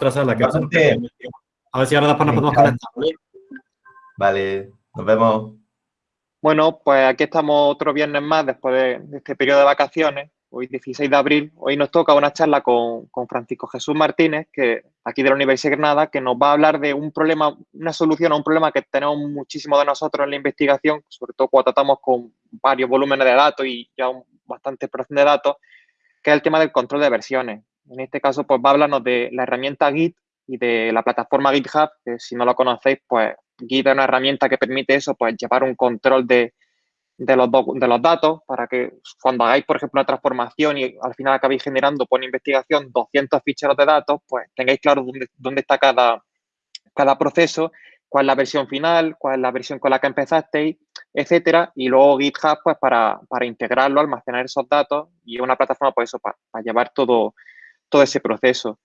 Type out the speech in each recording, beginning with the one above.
que A ver si ahora después nos podemos conectar, ¿vale? Vale, nos vemos. Bueno, pues aquí estamos otro viernes más después de, este periodo de vacaciones, hoy 16 de abril. Hoy nos toca una charla con, Francisco Jesús Martínez, que aquí de la Universidad de Granada, que nos va a hablar de un problema, una solución a un problema que tenemos muchísimo de nosotros en la investigación, sobre todo cuando tratamos con varios volúmenes de datos y ya bastante expresión de datos, que es el tema del control de versiones. En este caso, pues va a hablarnos de la herramienta Git y de la plataforma GitHub, que si no lo conocéis, pues Git es una herramienta que permite eso, pues llevar un control de, los, de los datos para que cuando hagáis, por ejemplo, una transformación y al final acabéis generando por investigación 200 ficheros de datos, pues tengáis claro dónde, dónde está cada, cada proceso, cuál es la versión final, cuál es la versión con la que empezasteis, etcétera. Y luego GitHub, pues para, integrarlo, almacenar esos datos y una plataforma, pues eso, para, llevar todo, todo ese proceso.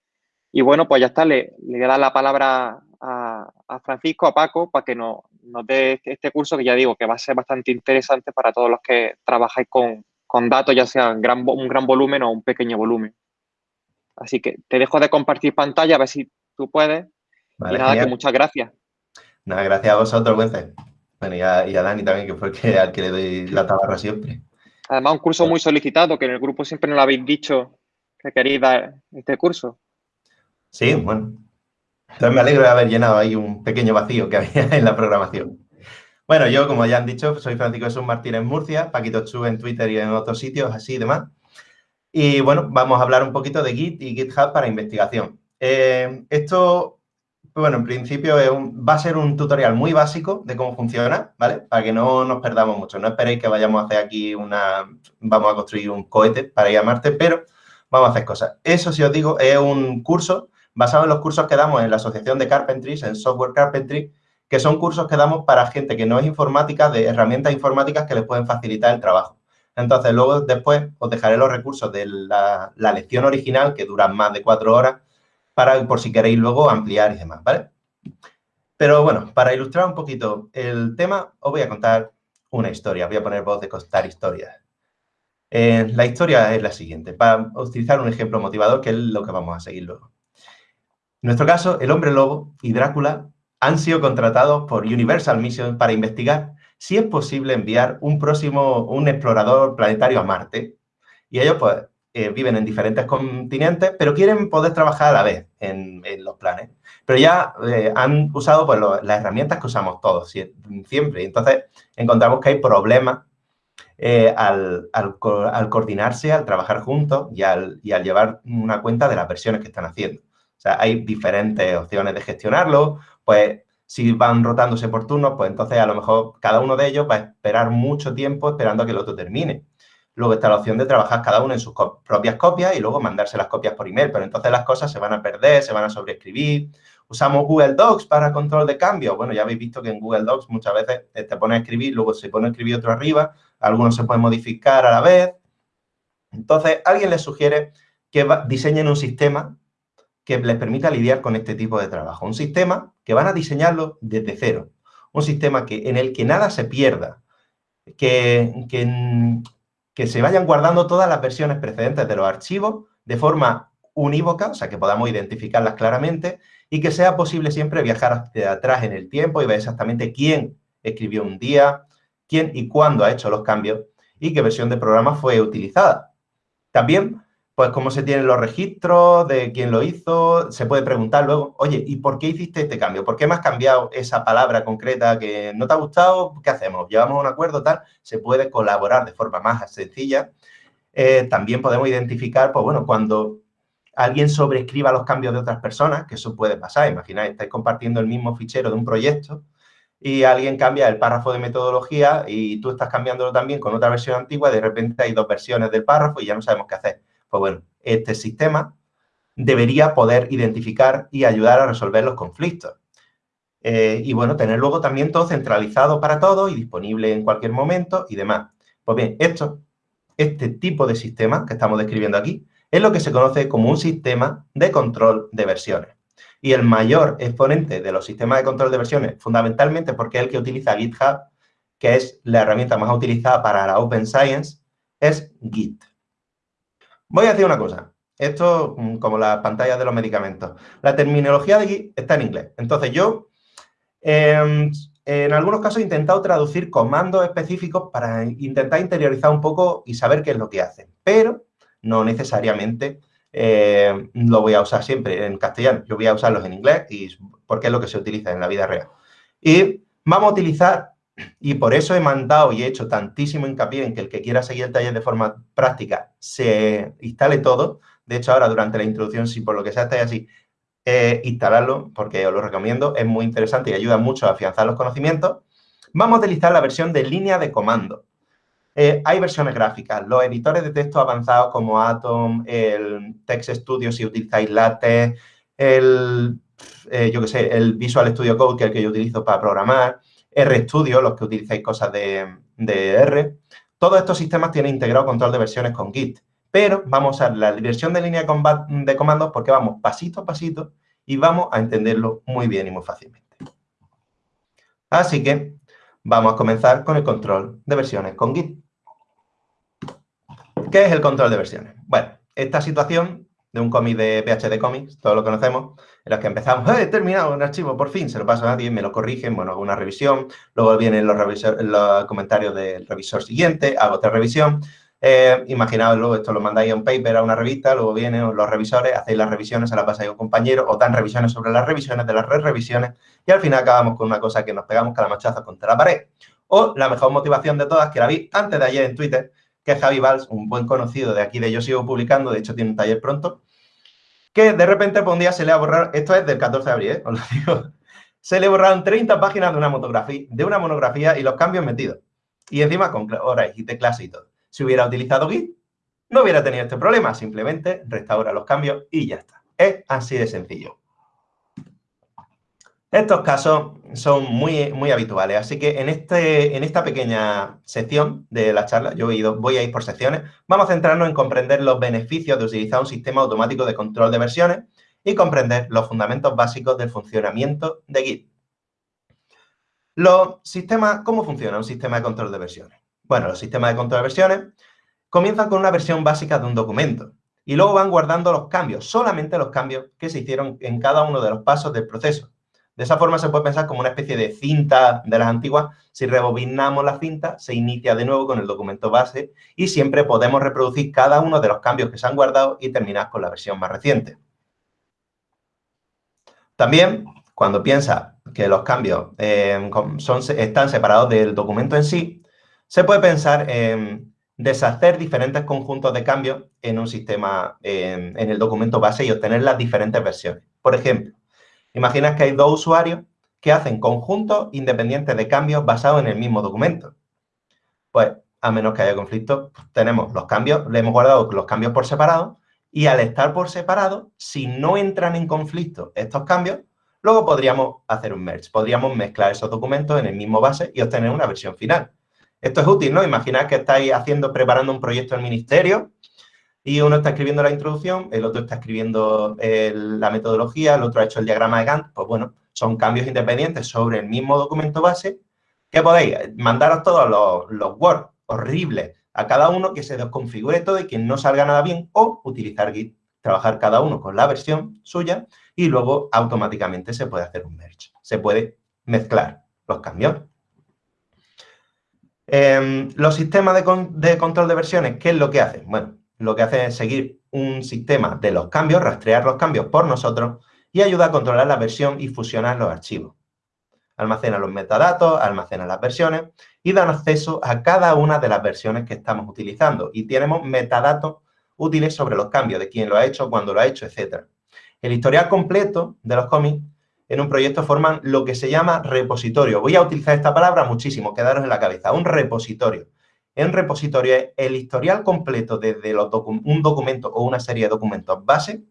Y bueno, pues ya está, le, le voy a dar la palabra a, Francisco, a Paco, para que nos, dé este curso que ya digo que va a ser bastante interesante para todos los que trabajáis con, datos, ya sea un gran, un gran volumen o un pequeño volumen. Así que te dejo de compartir pantalla, a ver si tú puedes. y nada, que muchas gracias. Nada, gracias a vosotros, Wences. Bueno, y a, Dani también, que fue el que, al que le doy la tabarra siempre. Además, un curso muy solicitado, que en el grupo siempre nos lo habéis dicho que queréis dar este curso. Sí, bueno, entonces me alegro de haber llenado ahí un pequeño vacío que había en la programación. Bueno, yo, como ya han dicho, soy Francisco Jesús Martínez Murcia, Paquito Chu en Twitter y en otros sitios así y demás. Y bueno, vamos a hablar un poquito de Git y GitHub para investigación. Eh, esto, bueno, en principio va a ser un tutorial muy básico de cómo funciona, ¿vale? Para que no nos perdamos mucho. No esperéis que vayamos a hacer aquí una, vamos a construir un cohete para ir a Marte, pero vamos a hacer cosas. Eso, si os digo, es un curso basado en los cursos que damos en la Asociación de Carpentry, en Software Carpentry, que son cursos que damos para gente que no es informática, de herramientas informáticas que les pueden facilitar el trabajo. Entonces, luego después os dejaré los recursos de la, lección original, que duran más de cuatro horas, para por si queréis luego ampliar y demás, ¿vale? Pero bueno, para ilustrar un poquito el tema, os voy a contar una historia. Voy a poner voz de contar historias. Eh, la historia es la siguiente, para utilizar un ejemplo motivador, que es lo que vamos a seguir luego. En nuestro caso, el hombre lobo y Drácula han sido contratados por Universal Mission para investigar si es posible enviar un próximo, un explorador planetario a Marte. Y ellos, pues, eh, viven en diferentes continentes, pero quieren poder trabajar a la vez en, los planes. Pero ya eh, han usado pues, las herramientas que usamos todos siempre. Entonces, encontramos que hay problemas eh, al, coordinarse, al trabajar juntos y al, llevar una cuenta de las versiones que están haciendo sea, hay diferentes opciones de gestionarlo, pues si van rotándose por turnos, pues entonces a lo mejor cada uno de ellos va a esperar mucho tiempo esperando a que el otro termine. Luego está la opción de trabajar cada uno en sus propias copias y luego mandarse las copias por email, pero entonces las cosas se van a perder, se van a sobreescribir. Usamos Google Docs para control de cambio. Bueno, ya habéis visto que en Google Docs muchas veces te pone a escribir, luego se pone a escribir otro arriba, algunos se pueden modificar a la vez. Entonces, alguien les sugiere que diseñen un sistema que les permita lidiar con este tipo de trabajo. Un sistema que van a diseñarlo desde cero. Un sistema que, en el que nada se pierda. Que, que, se vayan guardando todas las versiones precedentes de los archivos de forma unívoca, o sea, que podamos identificarlas claramente y que sea posible siempre viajar hacia atrás en el tiempo y ver exactamente quién escribió un día, quién y cuándo ha hecho los cambios y qué versión de programa fue utilizada. También pues cómo se tienen los registros de quién lo hizo, se puede preguntar luego, oye, ¿y por qué hiciste este cambio? ¿Por qué me has cambiado esa palabra concreta que no te ha gustado? ¿Qué hacemos? ¿Llevamos un acuerdo tal? Se puede colaborar de forma más sencilla. Eh, también podemos identificar, pues bueno, cuando alguien sobreescriba los cambios de otras personas, que eso puede pasar, imagináis, estáis compartiendo el mismo fichero de un proyecto y alguien cambia el párrafo de metodología y tú estás cambiándolo también con otra versión antigua de repente hay dos versiones del párrafo y ya no sabemos qué hacer pues bueno, este sistema debería poder identificar y ayudar a resolver los conflictos. Eh, y bueno, tener luego también todo centralizado para todos y disponible en cualquier momento y demás. Pues bien, esto, este tipo de sistema que estamos describiendo aquí es lo que se conoce como un sistema de control de versiones. Y el mayor exponente de los sistemas de control de versiones, fundamentalmente porque es el que utiliza GitHub, que es la herramienta más utilizada para la Open Science, es Git. Voy a decir una cosa. Esto mm, como las pantallas de los medicamentos. La terminología de Git está en inglés. Entonces yo, em, en algunos casos, he intentado traducir comandos específicos para intentar interiorizar un poco y saber qué es lo que hacen. Pero no necesariamente eh, lo voy a usar siempre en castellano. Yo voy a usarlos en inglés y porque es lo que se utiliza en la vida real. Y vamos a utilizar, y por eso he mandado y he hecho tantísimo hincapié en que el que quiera seguir el taller de forma práctica se instale todo. De hecho, ahora durante la introducción, si por lo que sea estáis así, eh, instalarlo, porque os lo recomiendo, es muy interesante y ayuda mucho a afianzar los conocimientos. Vamos a utilizar la versión de línea de comando. Eh, hay versiones gráficas. Los editores de texto avanzados como Atom, el Text Studio si utilizáis LaTeX, el, eh, yo que sé, el Visual Studio Code, que es el que yo utilizo para programar, RStudio, los que utilizáis cosas de, R. Todos estos sistemas tienen integrado control de versiones con Git. Pero vamos a usar la versión de línea de comandos porque vamos pasito a pasito y vamos a entenderlo muy bien y muy fácilmente. Así que vamos a comenzar con el control de versiones con Git. ¿Qué es el control de versiones? Bueno, esta situación de un cómic de PHD Comics, todos lo conocemos, en los que empezamos, ¡eh, he terminado un archivo, por fin! Se lo paso a nadie, me lo corrigen, bueno, hago una revisión, luego vienen los, los comentarios del revisor siguiente, hago otra revisión, eh, imaginaos luego, esto lo mandáis a un paper, a una revista, luego vienen los revisores, hacéis las revisiones, se las pasáis a un compañero, o dan revisiones sobre las revisiones de las re-revisiones, y al final acabamos con una cosa que nos pegamos cada machazo contra la pared. O la mejor motivación de todas, que la vi antes de ayer en Twitter, que es Javi Valls, un buen conocido de aquí de Yo Sigo Publicando, de hecho tiene un taller pronto, que de repente por un día se le ha borrado, esto es del 14 de abril, ¿eh? os lo digo, se le borraron 30 páginas de una, monografía, y los cambios metidos. Y encima con horas y clase y todo. Si hubiera utilizado Git, no hubiera tenido este problema, simplemente restaura los cambios y ya está. Es así de sencillo. Estos casos son muy, muy habituales, así que en, este, en esta pequeña sección de la charla, yo voy a ir por secciones, vamos a centrarnos en comprender los beneficios de utilizar un sistema automático de control de versiones y comprender los fundamentos básicos del funcionamiento de Git. Los sistemas, ¿Cómo funciona un sistema de control de versiones? Bueno, los sistemas de control de versiones comienzan con una versión básica de un documento y luego van guardando los cambios, solamente los cambios que se hicieron en cada uno de los pasos del proceso. De esa forma se puede pensar como una especie de cinta de las antiguas. Si rebobinamos la cinta, se inicia de nuevo con el documento base y siempre podemos reproducir cada uno de los cambios que se han guardado y terminar con la versión más reciente. También, cuando piensa que los cambios eh, están separados del documento en sí, se puede pensar en deshacer diferentes conjuntos de cambios en un sistema, en el documento base y obtener las diferentes versiones. Por ejemplo, Imaginas que hay dos usuarios que hacen conjuntos independientes de cambios basados en el mismo documento. Pues, a menos que haya conflicto, tenemos los cambios, le hemos guardado los cambios por separado y al estar por separado, si no entran en conflicto estos cambios, luego podríamos hacer un merge. Podríamos mezclar esos documentos en el mismo base y obtener una versión final. Esto es útil, ¿no? Imaginad que estáis haciendo, preparando un proyecto en ministerio y uno está escribiendo la introducción, el otro está escribiendo la metodología, el otro ha hecho el diagrama de Gantt, pues bueno, son cambios independientes sobre el mismo documento base que podéis mandaros todos los, Word horribles a cada uno que se desconfigure todo y que no salga nada bien o utilizar Git, trabajar cada uno con la versión suya y luego automáticamente se puede hacer un merge, se puede mezclar los cambios. Em, los sistemas de, de control de versiones, ¿qué es lo que hacen? Bueno, lo que hace es seguir un sistema de los cambios, rastrear los cambios por nosotros y ayuda a controlar la versión y fusionar los archivos. Almacena los metadatos, almacena las versiones y dan acceso a cada una de las versiones que estamos utilizando. Y tenemos metadatos útiles sobre los cambios, de quién lo ha hecho, cuándo lo ha hecho, etc. El historial completo de los cómics en un proyecto forman lo que se llama repositorio. Voy a utilizar esta palabra muchísimo, quedaros en la cabeza, un repositorio en repositorio es el historial completo desde un documento o una serie de documentos base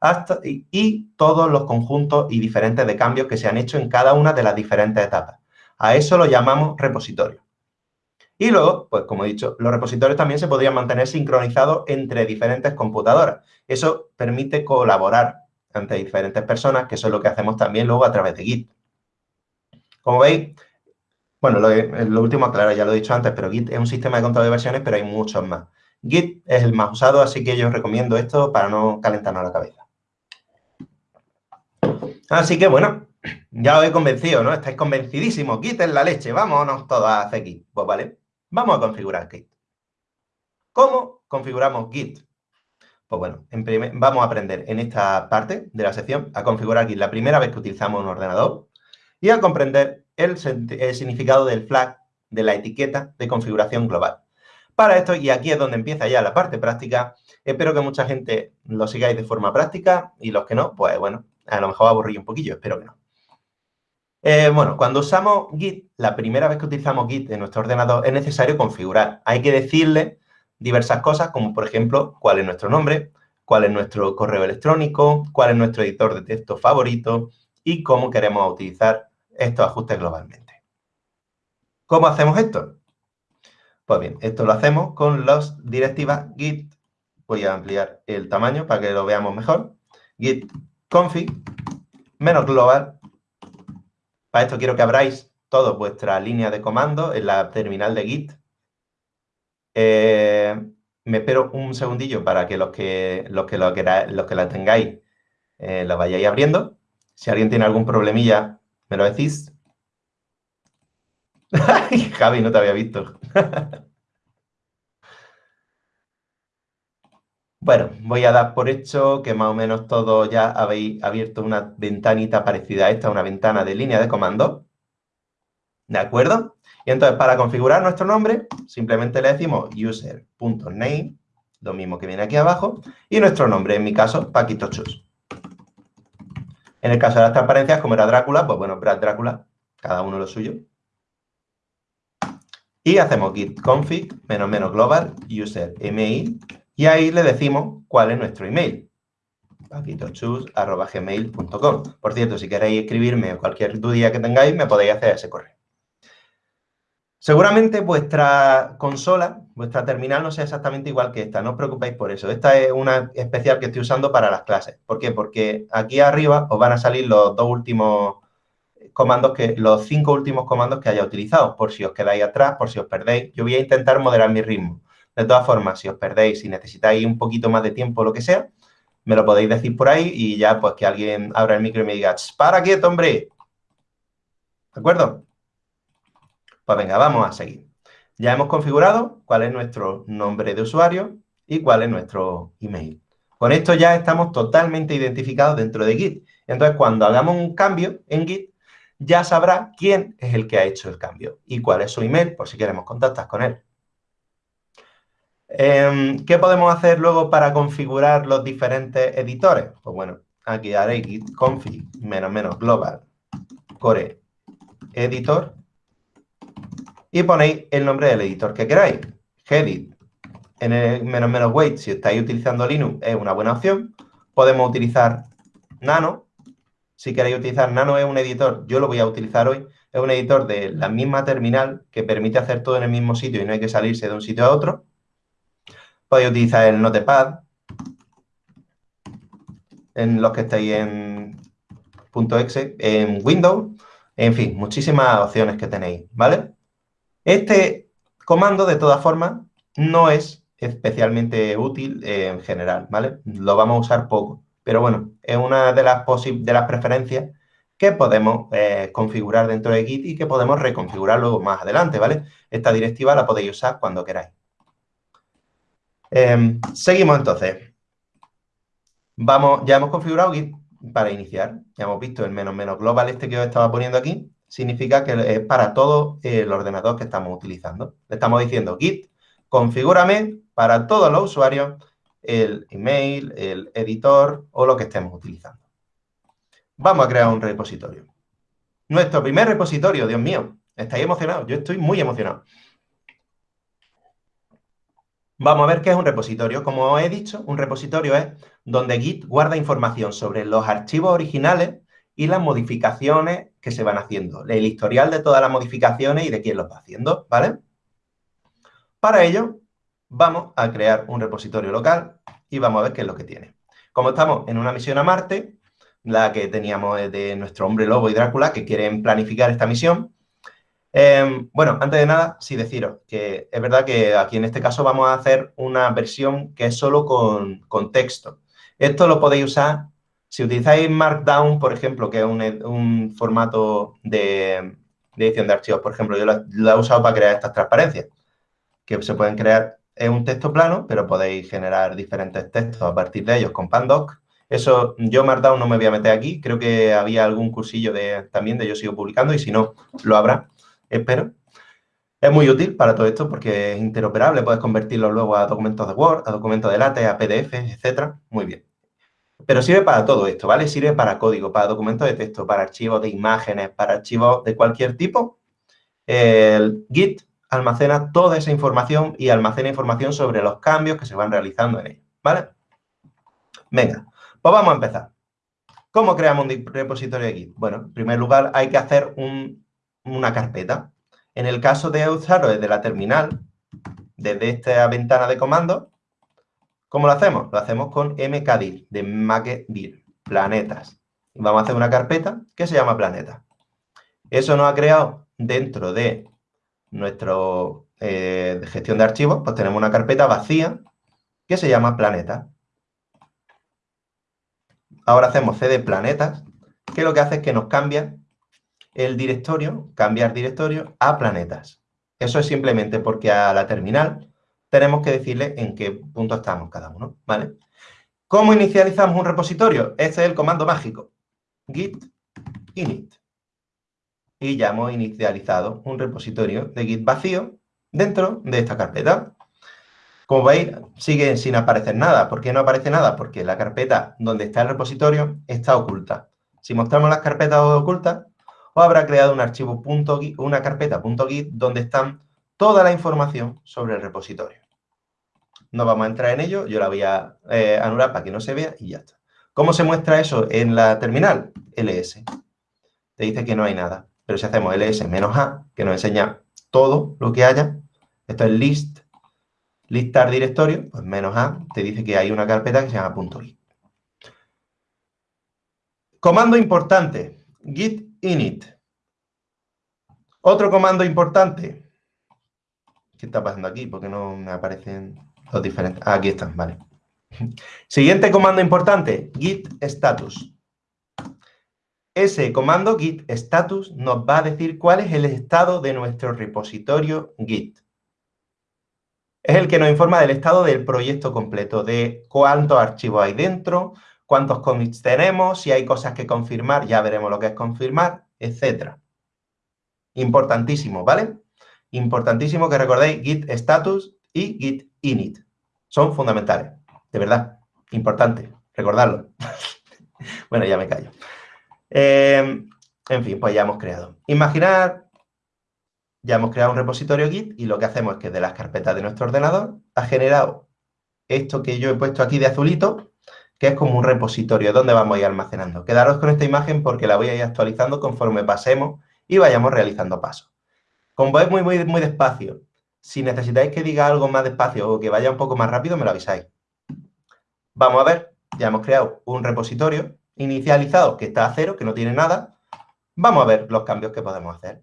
hasta, y, todos los conjuntos y diferentes de cambios que se han hecho en cada una de las diferentes etapas. A eso lo llamamos repositorio. Y luego, pues como he dicho, los repositorios también se podrían mantener sincronizados entre diferentes computadoras. Eso permite colaborar entre diferentes personas, que eso es lo que hacemos también luego a través de Git. Como veis, bueno, lo, último, claro, ya lo he dicho antes, pero Git es un sistema de control de versiones, pero hay muchos más. Git es el más usado, así que yo os recomiendo esto para no calentarnos la cabeza. Así que, bueno, ya os he convencido, ¿no? Estáis convencidísimos. Git es la leche. Vámonos todos a hacer Git. Pues vale, vamos a configurar Git. ¿Cómo configuramos Git? Pues bueno, vamos a aprender en esta parte de la sección a configurar Git la primera vez que utilizamos un ordenador y a comprender el, significado del flag de la etiqueta de configuración global. Para esto, y aquí es donde empieza ya la parte práctica, espero que mucha gente lo sigáis de forma práctica y los que no, pues bueno, a lo mejor aburrí un poquillo, espero que no. Eh, bueno, cuando usamos Git, la primera vez que utilizamos Git en nuestro ordenador es necesario configurar. Hay que decirle diversas cosas, como por ejemplo, cuál es nuestro nombre, cuál es nuestro correo electrónico, cuál es nuestro editor de texto favorito y cómo queremos utilizar estos ajustes globalmente. ¿Cómo hacemos esto? Pues bien, esto lo hacemos con las directivas git. Voy a ampliar el tamaño para que lo veamos mejor. Git config menos global. Para esto quiero que abráis toda vuestra línea de comando en la terminal de Git eh, me espero un segundillo para que los que, los que, los que la tengáis eh, la vayáis abriendo. Si alguien tiene algún problemilla, me lo decís. Javi, no te había visto. bueno, voy a dar por hecho que más o menos todos ya habéis abierto una ventanita parecida a esta, una ventana de línea de comando. ¿De acuerdo? Y entonces, para configurar nuestro nombre, simplemente le decimos user.name, lo mismo que viene aquí abajo, y nuestro nombre, en mi caso, Paquito Chus. En el caso de las transparencias, como era Drácula, pues bueno, Brad Drácula, cada uno lo suyo. Y hacemos git config menos menos global user email y ahí le decimos cuál es nuestro email. paquitochus.gmail.com Por cierto, si queréis escribirme cualquier duda que tengáis, me podéis hacer ese correo. Seguramente vuestra consola, vuestra terminal no sea exactamente igual que esta, no os preocupéis por eso. Esta es una especial que estoy usando para las clases. ¿Por qué? Porque aquí arriba os van a salir los dos últimos comandos, que los cinco últimos comandos que haya utilizado, por si os quedáis atrás, por si os perdéis. Yo voy a intentar moderar mi ritmo. De todas formas, si os perdéis, si necesitáis un poquito más de tiempo o lo que sea, me lo podéis decir por ahí y ya pues que alguien abra el micro y me diga, ¡para quieto, hombre! ¿De acuerdo? Pues venga, vamos a seguir. Ya hemos configurado cuál es nuestro nombre de usuario y cuál es nuestro email. Con esto ya estamos totalmente identificados dentro de Git. Entonces, cuando hagamos un cambio en Git, ya sabrá quién es el que ha hecho el cambio y cuál es su email, por si queremos contactar con él. Em, ¿Qué podemos hacer luego para configurar los diferentes editores? Pues bueno, aquí haré git config menos menos global core editor y ponéis el nombre del editor que queráis. Gedit en el menos menos weight, si estáis utilizando Linux, es una buena opción. Podemos utilizar Nano. Si queréis utilizar Nano es un editor, yo lo voy a utilizar hoy, es un editor de la misma terminal que permite hacer todo en el mismo sitio y no hay que salirse de un sitio a otro. Podéis utilizar el Notepad, en los que estáis en .exe, en Windows, en fin, muchísimas opciones que tenéis, ¿vale? Este comando, de todas formas, no es especialmente útil en general, ¿vale? Lo vamos a usar poco, pero bueno, es una de las, de las preferencias que podemos eh, configurar dentro de Git y que podemos reconfigurar luego más adelante, ¿vale? Esta directiva la podéis usar cuando queráis. Em, seguimos entonces. Vamos, ya hemos configurado Git para iniciar. Ya hemos visto el menos menos global este que os estaba poniendo aquí significa que es para todo el ordenador que estamos utilizando. Le estamos diciendo git, configúrame para todos los usuarios el email, el editor o lo que estemos utilizando. Vamos a crear un repositorio. Nuestro primer repositorio, Dios mío, ¿estáis emocionados? Yo estoy muy emocionado. Vamos a ver qué es un repositorio. Como os he dicho, un repositorio es donde Git guarda información sobre los archivos originales y las modificaciones que se van haciendo, el historial de todas las modificaciones y de quién los va haciendo, ¿vale? Para ello, vamos a crear un repositorio local y vamos a ver qué es lo que tiene. Como estamos en una misión a Marte, la que teníamos de nuestro hombre lobo y Drácula, que quieren planificar esta misión, Em, bueno, antes de nada, sí deciros que es verdad que aquí en este caso vamos a hacer una versión que es solo con, con texto. Esto lo podéis usar si utilizáis Markdown, por ejemplo, que es un, formato de, edición de archivos, por ejemplo, yo lo, he usado para crear estas transparencias, que se pueden crear, es un texto plano, pero podéis generar diferentes textos a partir de ellos con Pandoc. Eso, yo Markdown no me voy a meter aquí, creo que había algún cursillo de, también de yo sigo publicando y si no, lo habrá, espero. Es muy útil para todo esto porque es interoperable, puedes convertirlo luego a documentos de Word, a documentos de LaTeX, a PDF, etcétera. Muy bien. Pero sirve para todo esto, ¿vale? Sirve para código, para documentos de texto, para archivos de imágenes, para archivos de cualquier tipo. El Git almacena toda esa información y almacena información sobre los cambios que se van realizando en él, ¿vale? Venga, pues vamos a empezar. ¿Cómo creamos un repositorio de Git? Bueno, en primer lugar hay que hacer una carpeta. En el caso de usarlo desde la terminal, desde esta ventana de comandos, ¿Cómo lo hacemos? Lo hacemos con mkdir, de makedir, planetas. Vamos a hacer una carpeta que se llama planeta. Eso nos ha creado dentro de nuestra eh, gestión de archivos, pues tenemos una carpeta vacía que se llama planeta. Ahora hacemos cd planetas, que lo que hace es que nos cambia el directorio, cambiar directorio a planetas. Eso es simplemente porque a la terminal tenemos que decirle en qué punto estamos cada uno, ¿vale? ¿Cómo inicializamos un repositorio? Este es el comando mágico, git init. Y ya hemos inicializado un repositorio de git vacío dentro de esta carpeta. Como veis, sigue sin aparecer nada. ¿Por qué no aparece nada? Porque la carpeta donde está el repositorio está oculta. Si mostramos las carpetas ocultas, os habrá creado un archivo .git, una carpeta .git donde están toda la información sobre el repositorio. No vamos a entrar en ello, yo la voy a eh, anular para que no se vea y ya está. ¿Cómo se muestra eso en la terminal? ls. Te dice que no hay nada. Pero si hacemos ls menos a, que nos enseña todo lo que haya, esto es list, listar directorio, pues menos a, te dice que hay una carpeta que se llama .git. Comando importante, git init. Otro comando importante, ¿Qué está pasando aquí? Porque no me aparecen diferentes? Ah, aquí están, vale. Siguiente comando importante, git status. Ese comando git status nos va a decir cuál es el estado de nuestro repositorio git. Es el que nos informa del estado del proyecto completo, de cuántos archivos hay dentro, cuántos commits tenemos, si hay cosas que confirmar, ya veremos lo que es confirmar, etc. Importantísimo, ¿vale? Importantísimo que recordéis git status y git init. Son fundamentales, de verdad. Importante, recordarlo. bueno, ya me callo. Em, en fin, pues ya hemos creado. Imaginar, ya hemos creado un repositorio Git y lo que hacemos es que de las carpetas de nuestro ordenador ha generado esto que yo he puesto aquí de azulito, que es como un repositorio donde vamos a ir almacenando. Quedaros con esta imagen porque la voy a ir actualizando conforme pasemos y vayamos realizando pasos. Como vais muy, muy, muy despacio, si necesitáis que diga algo más despacio o que vaya un poco más rápido, me lo avisáis. Vamos a ver, ya hemos creado un repositorio inicializado que está a cero, que no tiene nada. Vamos a ver los cambios que podemos hacer.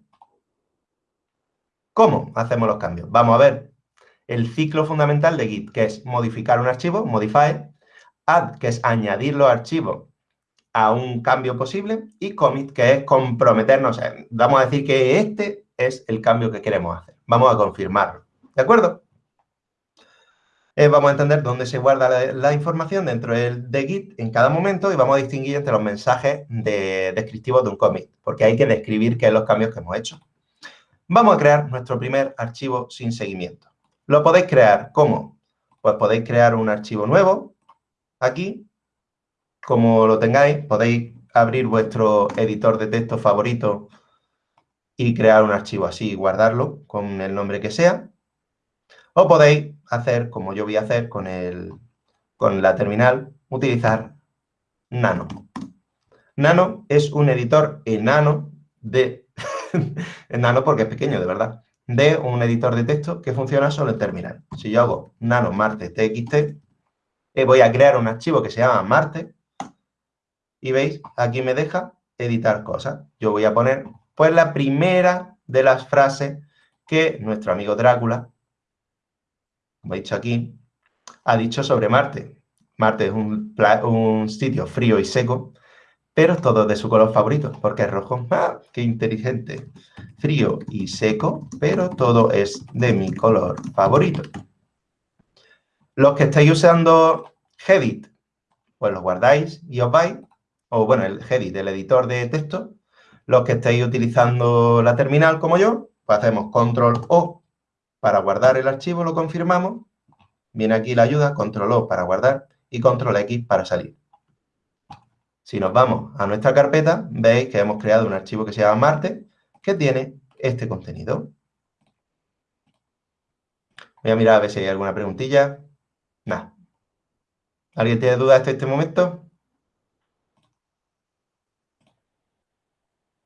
¿Cómo hacemos los cambios? Vamos a ver el ciclo fundamental de Git, que es modificar un archivo, modify, add, que es añadir los archivos a un cambio posible, y commit, que es comprometernos. Vamos a decir que este es el cambio que queremos hacer. Vamos a confirmarlo. ¿De acuerdo? Eh, vamos a entender dónde se guarda la, información dentro de Git en cada momento y vamos a distinguir entre los mensajes descriptivos de un commit, porque hay que describir qué son los cambios que hemos hecho. Vamos a crear nuestro primer archivo sin seguimiento. Lo podéis crear, ¿cómo? Pues podéis crear un archivo nuevo, aquí, como lo tengáis, podéis abrir vuestro editor de texto favorito y crear un archivo así guardarlo con el nombre que sea. O podéis hacer, como yo voy a hacer con, el, con la terminal, utilizar Nano. Nano es un editor enano de... enano porque es pequeño, de verdad. De un editor de texto que funciona solo en terminal. Si yo hago nano marte txt, eh, voy a crear un archivo que se llama marte. Y veis, aquí me deja editar cosas. Yo voy a poner pues la primera de las frases que nuestro amigo Drácula, como he dicho aquí, ha dicho sobre Marte. Marte es un, sitio frío y seco, pero todo de su color favorito, porque es rojo. ¡Ah, qué inteligente! Frío y seco, pero todo es de mi color favorito. Los que estáis usando Hedit, pues los guardáis y os vais, o bueno, el Hedit, el editor de texto. Los que estáis utilizando la terminal como yo, pues hacemos Control O para guardar el archivo, lo confirmamos. Viene aquí la ayuda, Control O para guardar y Control X para salir. Si nos vamos a nuestra carpeta, veis que hemos creado un archivo que se llama Marte, que tiene este contenido. Voy a mirar a ver si hay alguna preguntilla. Nada. ¿Alguien tiene dudas hasta este momento?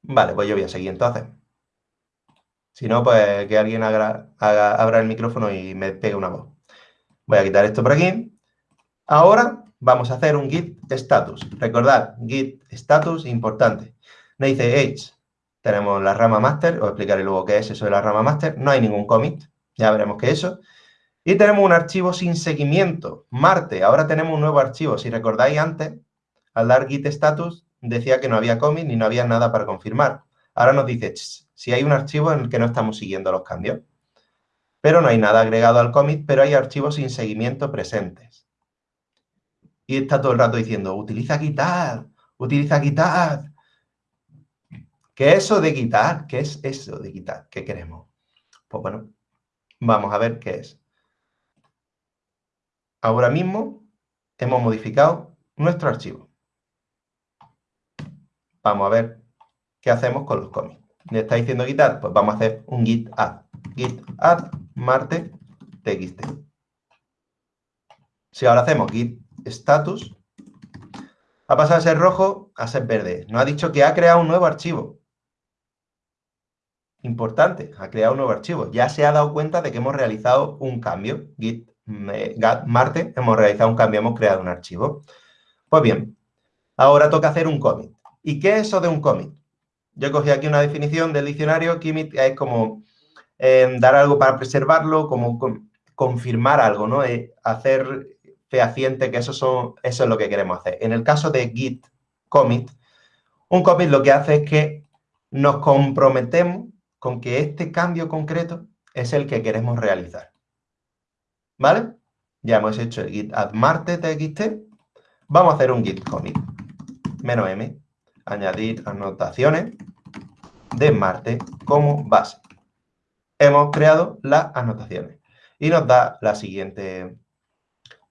Vale, pues yo voy a seguir entonces. Si no, pues que alguien abra el micrófono y me pegue una voz. Voy a quitar esto por aquí. Ahora vamos a hacer un git status. Recordad, git status importante. Me dice H, tenemos la rama master, os explicaré luego qué es eso de la rama master. No hay ningún commit, ya veremos qué es eso. Y tenemos un archivo sin seguimiento, Marte. Ahora tenemos un nuevo archivo. Si recordáis antes, al dar git status, decía que no había commit ni no había nada para confirmar. Ahora nos dice, si hay un archivo en el que no estamos siguiendo los cambios. Pero no hay nada agregado al commit, pero hay archivos sin seguimiento presentes y está todo el rato diciendo, utiliza quitar, utiliza quitar. ¿Qué es eso de quitar? ¿Qué es eso de quitar? ¿Qué queremos? Pues bueno, vamos a ver qué es. Ahora mismo hemos modificado nuestro archivo. Vamos a ver qué hacemos con los cómics. ¿Le está diciendo quitar? Pues vamos a hacer un git add. Git add marte txt. Si ahora hacemos git status, ha pasado a ser rojo a ser verde. Nos ha dicho que ha creado un nuevo archivo. Importante, ha creado un nuevo archivo. Ya se ha dado cuenta de que hemos realizado un cambio. Git, eh, Marte, hemos realizado un cambio, hemos creado un archivo. Pues bien, ahora toca hacer un commit. ¿Y qué es eso de un commit? Yo cogí aquí una definición del diccionario. Commit es como eh, dar algo para preservarlo, como confirmar algo, ¿no? Eh, hacer fehaciente que eso, son, eso es lo que queremos hacer. En el caso de git commit, un commit lo que hace es que nos comprometemos con que este cambio concreto es el que queremos realizar. ¿Vale? Ya hemos hecho el git add marte txt. Vamos a hacer un git commit. Menos m. Añadir anotaciones de marte como base. Hemos creado las anotaciones. Y nos da la siguiente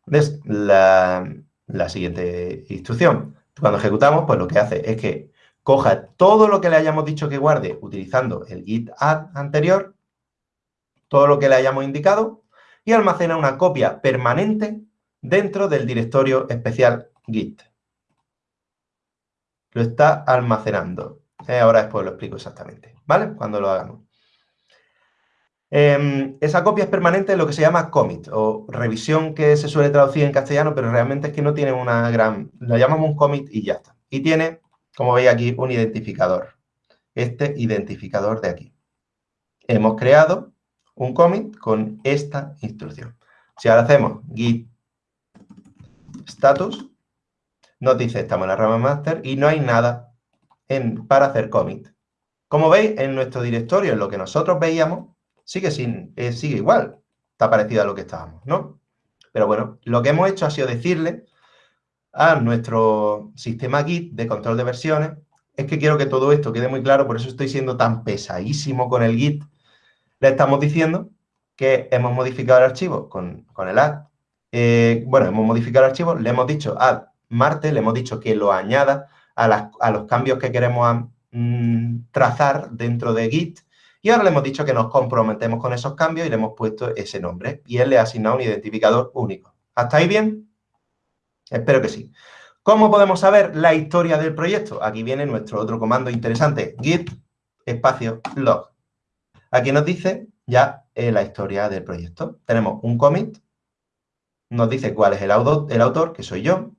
¿Ves? La, siguiente instrucción. Cuando ejecutamos, pues lo que hace es que coja todo lo que le hayamos dicho que guarde utilizando el git add anterior, todo lo que le hayamos indicado, y almacena una copia permanente dentro del directorio especial git. Lo está almacenando. Eh, ahora después lo explico exactamente, ¿vale? Cuando lo hagamos. Em, esa copia es permanente en lo que se llama commit o revisión que se suele traducir en castellano, pero realmente es que no tiene una gran... Lo llamamos un commit y ya está. Y tiene, como veis aquí, un identificador. Este identificador de aquí. Hemos creado un commit con esta instrucción. Si ahora hacemos git status, nos dice estamos en la rama master y no hay nada para hacer commit. Como veis, en nuestro directorio, en lo que nosotros veíamos, sigue, sin, eh, sigue igual. Está parecido a lo que estábamos, ¿no? Pero bueno, lo que hemos hecho ha sido decirle a nuestro sistema Git de control de versiones es que quiero que todo esto quede muy claro, por eso estoy siendo tan pesadísimo con el Git. Le estamos diciendo que hemos modificado el archivo con, el add. Eh, bueno, hemos modificado el archivo, le hemos dicho add Marte, le hemos dicho que lo añada a, los cambios que queremos mm, trazar dentro de Git y ahora le hemos dicho que nos comprometemos con esos cambios y le hemos puesto ese nombre. Y él le ha asignado un identificador único. ¿Hasta ahí bien? Espero que sí. ¿Cómo podemos saber la historia del proyecto? Aquí viene nuestro otro comando interesante, git espacio log. Aquí nos dice ya eh, la historia del proyecto. Tenemos un commit, nos dice cuál es el el autor, que soy yo,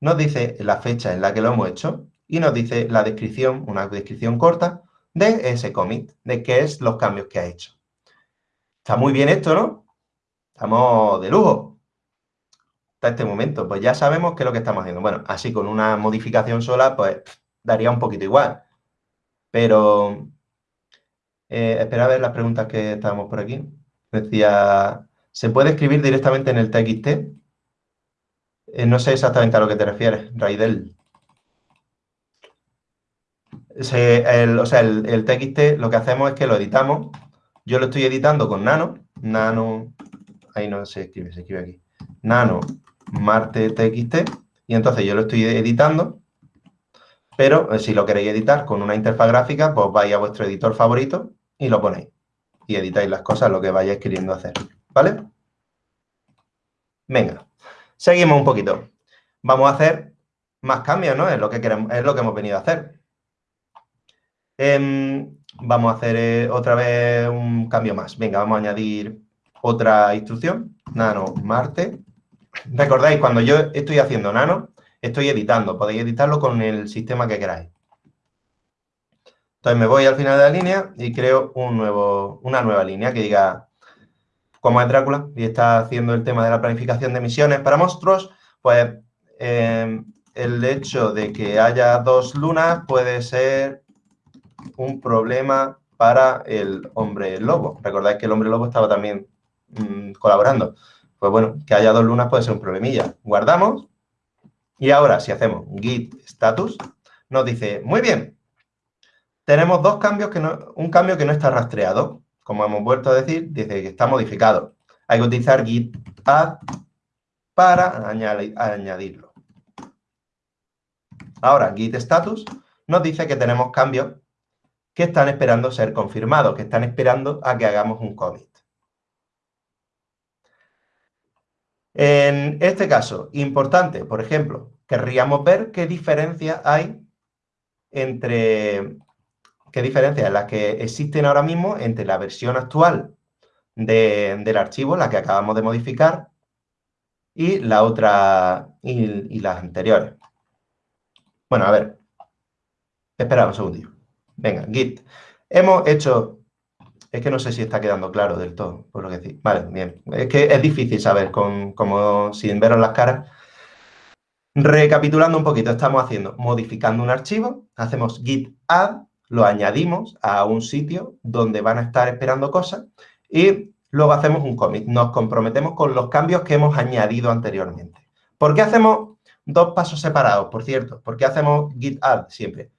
nos dice la fecha en la que lo hemos hecho y nos dice la descripción, una descripción corta de ese commit, de qué es los cambios que ha hecho. Está muy bien esto, ¿no? Estamos de lujo. Hasta este momento, pues ya sabemos qué es lo que estamos haciendo. Bueno, así con una modificación sola, pues daría un poquito igual. Pero, eh, espera a ver las preguntas que estábamos por aquí. Decía, ¿se puede escribir directamente en el TXT? Eh, no sé exactamente a lo que te refieres, Raidel. o sea, el, el, TXT lo que hacemos es que lo editamos. Yo lo estoy editando con Nano. Nano, ahí no se escribe, se escribe aquí. Nano Marte TXT. Y entonces yo lo estoy editando. Pero eh, si lo queréis editar con una interfaz gráfica, pues vais a vuestro editor favorito y lo ponéis. Y editáis las cosas, lo que vayáis queriendo hacer. ¿Vale? Venga. Seguimos un poquito. Vamos a hacer más cambios, ¿no? Es lo que, queremos, es lo que hemos venido a hacer. Em, vamos a hacer eh, otra vez un cambio más. Venga, vamos a añadir otra instrucción. Nano Marte. Recordáis, cuando yo estoy haciendo nano, estoy editando. Podéis editarlo con el sistema que queráis. Entonces me voy al final de la línea y creo un nuevo, una nueva línea que diga como es Drácula y está haciendo el tema de la planificación de misiones para monstruos, pues eh, el hecho de que haya dos lunas puede ser un problema para el hombre lobo. Recordáis que el hombre lobo estaba también mm, colaborando. Pues bueno, que haya dos lunas puede ser un problemilla. Guardamos y ahora si hacemos git status, nos dice, muy bien, tenemos dos cambios, que no, un cambio que no está rastreado como hemos vuelto a decir, dice que está modificado. Hay que utilizar git add para añadirlo. Ahora, git status nos dice que tenemos cambios que están esperando ser confirmados, que están esperando a que hagamos un commit. En este caso, importante, por ejemplo, querríamos ver qué diferencia hay entre qué diferencias las que existen ahora mismo entre la versión actual del archivo, la que acabamos de modificar, y la otra, y, las anteriores. Bueno, a ver. Espera un segundito. Venga, Git. Hemos hecho... Es que no sé si está quedando claro del todo, por lo que decir. Vale, bien. Es que es difícil saber, con, como sin veros las caras. Recapitulando un poquito, estamos haciendo, modificando un archivo, hacemos git add, lo añadimos a un sitio donde van a estar esperando cosas y luego hacemos un commit. Nos comprometemos con los cambios que hemos añadido anteriormente. ¿Por qué hacemos dos pasos separados, por cierto? ¿Por qué hacemos git add siempre?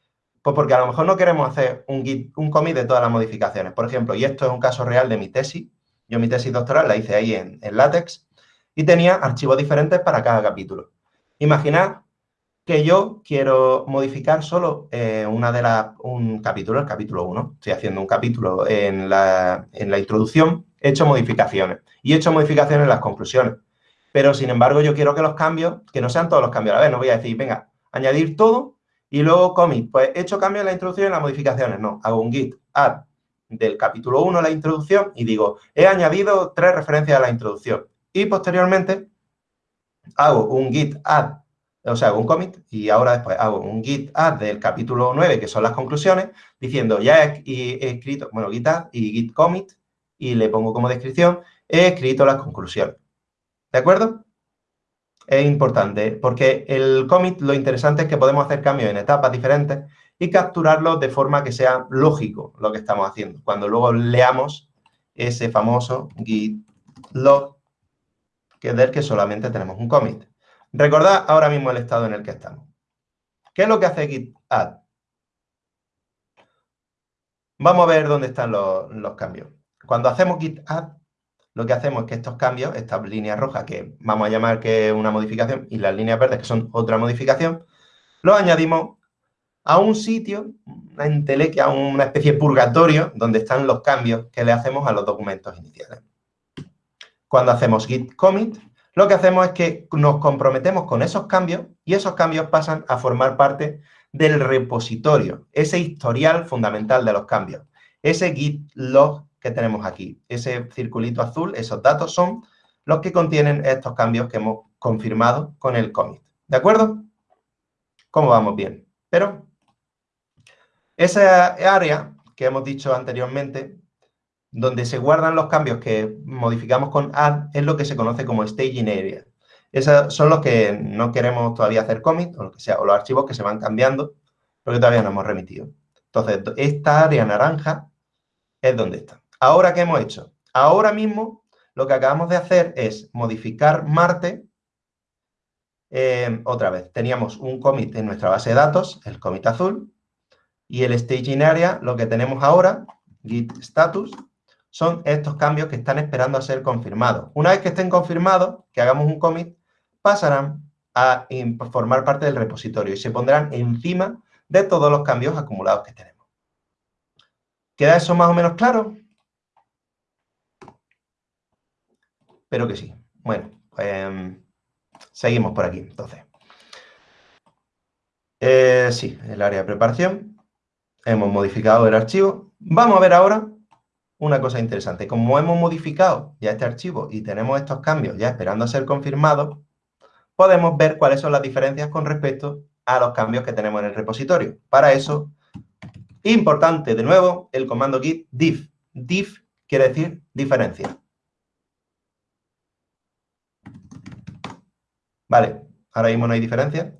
Pues porque a lo mejor no queremos hacer un, git, un commit de todas las modificaciones. Por ejemplo, y esto es un caso real de mi tesis. Yo mi tesis doctoral la hice ahí en, en LaTeX y tenía archivos diferentes para cada capítulo. Imaginad que yo quiero modificar solo eh, una de las, un capítulo, el capítulo 1. Estoy haciendo un capítulo en la, en la introducción, he hecho modificaciones y he hecho modificaciones en las conclusiones. Pero, sin embargo, yo quiero que los cambios, que no sean todos los cambios a la vez, no voy a decir, venga, añadir todo y luego commit. Pues he hecho cambios en la introducción y en las modificaciones. No, hago un git add del capítulo 1, la introducción, y digo, he añadido tres referencias a la introducción. Y posteriormente hago un git add o sea, hago un commit y ahora después hago un git add del capítulo 9, que son las conclusiones, diciendo ya he, escrito, bueno, git add y git commit, y le pongo como descripción, he escrito las conclusiones. ¿De acuerdo? Es importante porque el commit lo interesante es que podemos hacer cambios en etapas diferentes y capturarlos de forma que sea lógico lo que estamos haciendo. Cuando luego leamos ese famoso git log, que es del que solamente tenemos un commit. Recordad ahora mismo el estado en el que estamos. ¿Qué es lo que hace git add? Vamos a ver dónde están los, cambios. Cuando hacemos git add, lo que hacemos es que estos cambios, estas líneas rojas, que vamos a llamar que es una modificación, y las líneas verdes, que son otra modificación, los añadimos a un sitio, una entelequia, una especie de purgatorio, donde están los cambios que le hacemos a los documentos iniciales. Cuando hacemos git commit, lo que hacemos es que nos comprometemos con esos cambios y esos cambios pasan a formar parte del repositorio, ese historial fundamental de los cambios, ese git log que tenemos aquí, ese circulito azul, esos datos son los que contienen estos cambios que hemos confirmado con el commit. ¿De acuerdo? ¿Cómo vamos bien? Pero esa área que hemos dicho anteriormente, donde se guardan los cambios que modificamos con add, es lo que se conoce como staging area. Esos son los que no queremos todavía hacer commit, o lo que sea, o los archivos que se van cambiando, porque todavía no hemos remitido. Entonces, esta área naranja es donde está. Ahora, ¿qué hemos hecho? Ahora mismo, lo que acabamos de hacer es modificar Marte eh, otra vez. Teníamos un commit en nuestra base de datos, el commit azul, y el staging area, lo que tenemos ahora, git status, son estos cambios que están esperando a ser confirmados. Una vez que estén confirmados, que hagamos un commit, pasarán a formar parte del repositorio y se pondrán encima de todos los cambios acumulados que tenemos. ¿Queda eso más o menos claro? Espero que sí. Bueno, pues seguimos por aquí, entonces. Eh, sí, el área de preparación. Hemos modificado el archivo. Vamos a ver ahora una cosa interesante. Como hemos modificado ya este archivo y tenemos estos cambios ya esperando a ser confirmados, podemos ver cuáles son las diferencias con respecto a los cambios que tenemos en el repositorio. Para eso, importante de nuevo, el comando git diff. Diff quiere decir diferencia. Vale, ahora mismo no hay diferencia.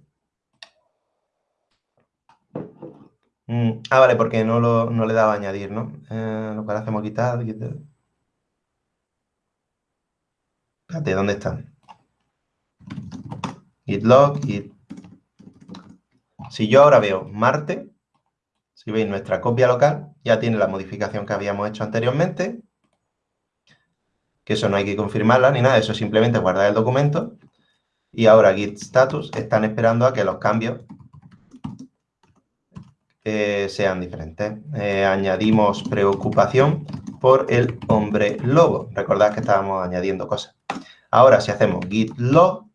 Mm, ah, vale, porque no, lo, no le daba a añadir, ¿no? Eh, lo que hacemos quitar, quitar. Espérate, ¿dónde están? Git log, git. Si yo ahora veo Marte, si veis nuestra copia local, ya tiene la modificación que habíamos hecho anteriormente, que eso no hay que confirmarla ni nada, eso simplemente guardar el documento. Y ahora git status están esperando a que los cambios eh, sean diferentes. Eh, añadimos preocupación por el hombre lobo. Recordad que estábamos añadiendo cosas. Ahora, si hacemos git log,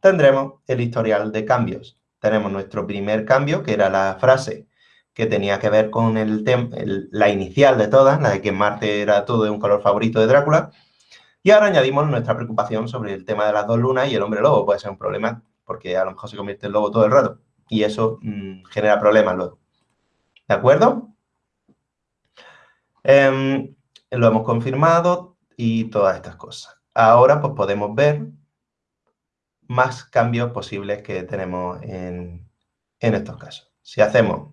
tendremos el historial de cambios. Tenemos nuestro primer cambio, que era la frase que tenía que ver con el, la inicial de todas, la de que Marte era todo de un color favorito de Drácula. Y ahora añadimos nuestra preocupación sobre el tema de las dos lunas y el hombre lobo. Puede ser un problema porque a lo mejor se convierte en lobo todo el rato. Y eso mm, genera problemas luego. ¿De acuerdo? Em, lo hemos confirmado y todas estas cosas. Ahora pues podemos ver más cambios posibles que tenemos en, estos casos. Si hacemos,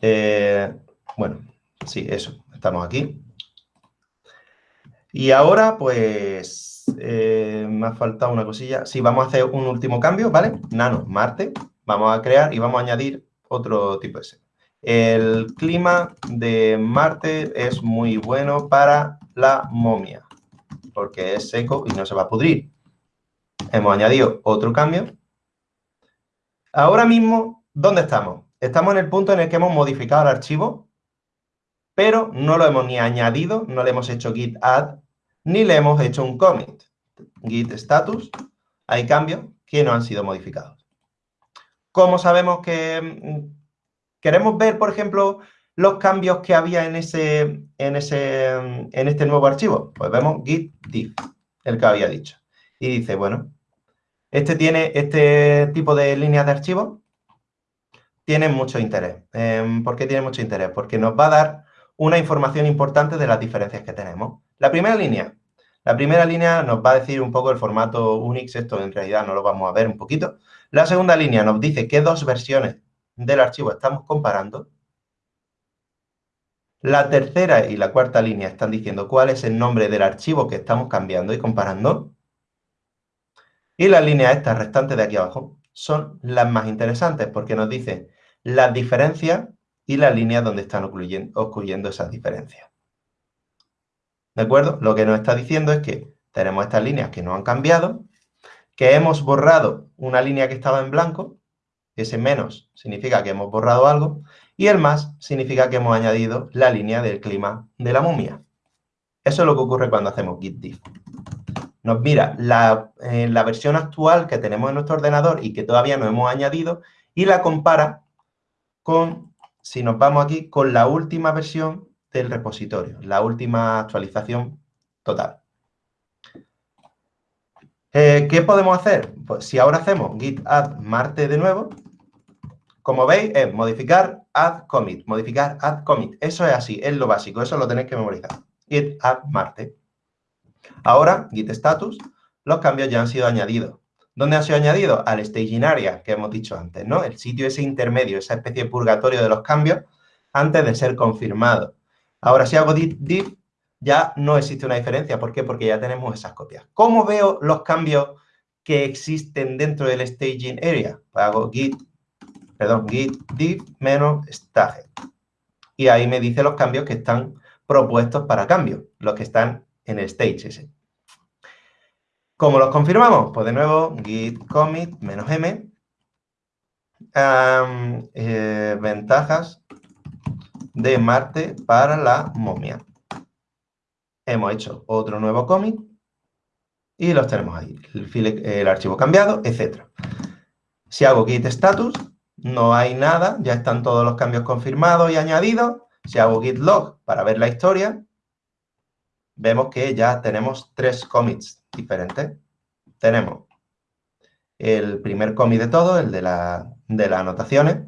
eh, bueno, sí, eso, estamos aquí. Y ahora, pues, eh, me ha faltado una cosilla. Sí, vamos a hacer un último cambio, ¿vale? Nano, Marte. Vamos a crear y vamos a añadir otro tipo de seco. El clima de Marte es muy bueno para la momia porque es seco y no se va a pudrir. Hemos añadido otro cambio. Ahora mismo, ¿dónde estamos? Estamos en el punto en el que hemos modificado el archivo, pero no lo hemos ni añadido, no le hemos hecho git add, ni le hemos hecho un commit. Git status, hay cambios que no han sido modificados. ¿Cómo sabemos que mm, queremos ver, por ejemplo, los cambios que había en, ese, en, ese, en este nuevo archivo? Pues vemos git diff, el que había dicho. Y dice, bueno, este tiene este tipo de líneas de archivo, tiene mucho interés. Em, ¿Por qué tiene mucho interés? Porque nos va a dar una información importante de las diferencias que tenemos. La primera línea. La primera línea nos va a decir un poco el formato Unix, esto en realidad no lo vamos a ver un poquito. La segunda línea nos dice qué dos versiones del archivo estamos comparando la tercera y la cuarta línea están diciendo cuál es el nombre del archivo que estamos cambiando y comparando. Y las líneas estas restantes de aquí abajo son las más interesantes porque nos dicen las diferencias y las líneas donde están ocurriendo, esas diferencias. ¿De acuerdo? Lo que nos está diciendo es que tenemos estas líneas que no han cambiado, que hemos borrado una línea que estaba en blanco, ese menos significa que hemos borrado algo, y el más significa que hemos añadido la línea del clima de la momia. Eso es lo que ocurre cuando hacemos git diff. Nos mira la, eh, la versión actual que tenemos en nuestro ordenador y que todavía no hemos añadido y la compara con, si nos vamos aquí, con la última versión del repositorio, la última actualización total. Eh, ¿Qué podemos hacer? Pues si ahora hacemos git add marte de nuevo, como veis, es modificar, add, commit, modificar, add, commit. Eso es así, es lo básico, eso lo tenéis que memorizar. Git, add, Marte. Ahora, git status, los cambios ya han sido añadidos. ¿Dónde han sido añadidos? Al staging area, que hemos dicho antes, ¿no? El sitio ese intermedio, esa especie de purgatorio de los cambios, antes de ser confirmado. Ahora, si hago div, ya no existe una diferencia. ¿Por qué? Porque ya tenemos esas copias. ¿Cómo veo los cambios que existen dentro del staging area? Pues hago git, perdón, git div menos stage. Y ahí me dice los cambios que están propuestos para cambio, los que están en el stage ese. ¿Cómo los confirmamos? Pues de nuevo, git commit menos m. Eh, ventajas de Marte para la momia. Hemos hecho otro nuevo commit y los tenemos ahí. El, archivo cambiado, etc. Si hago git status, no hay nada, ya están todos los cambios confirmados y añadidos. Si hago git log para ver la historia, vemos que ya tenemos tres commits diferentes. Tenemos el primer commit de todo, el de, la, de las anotaciones.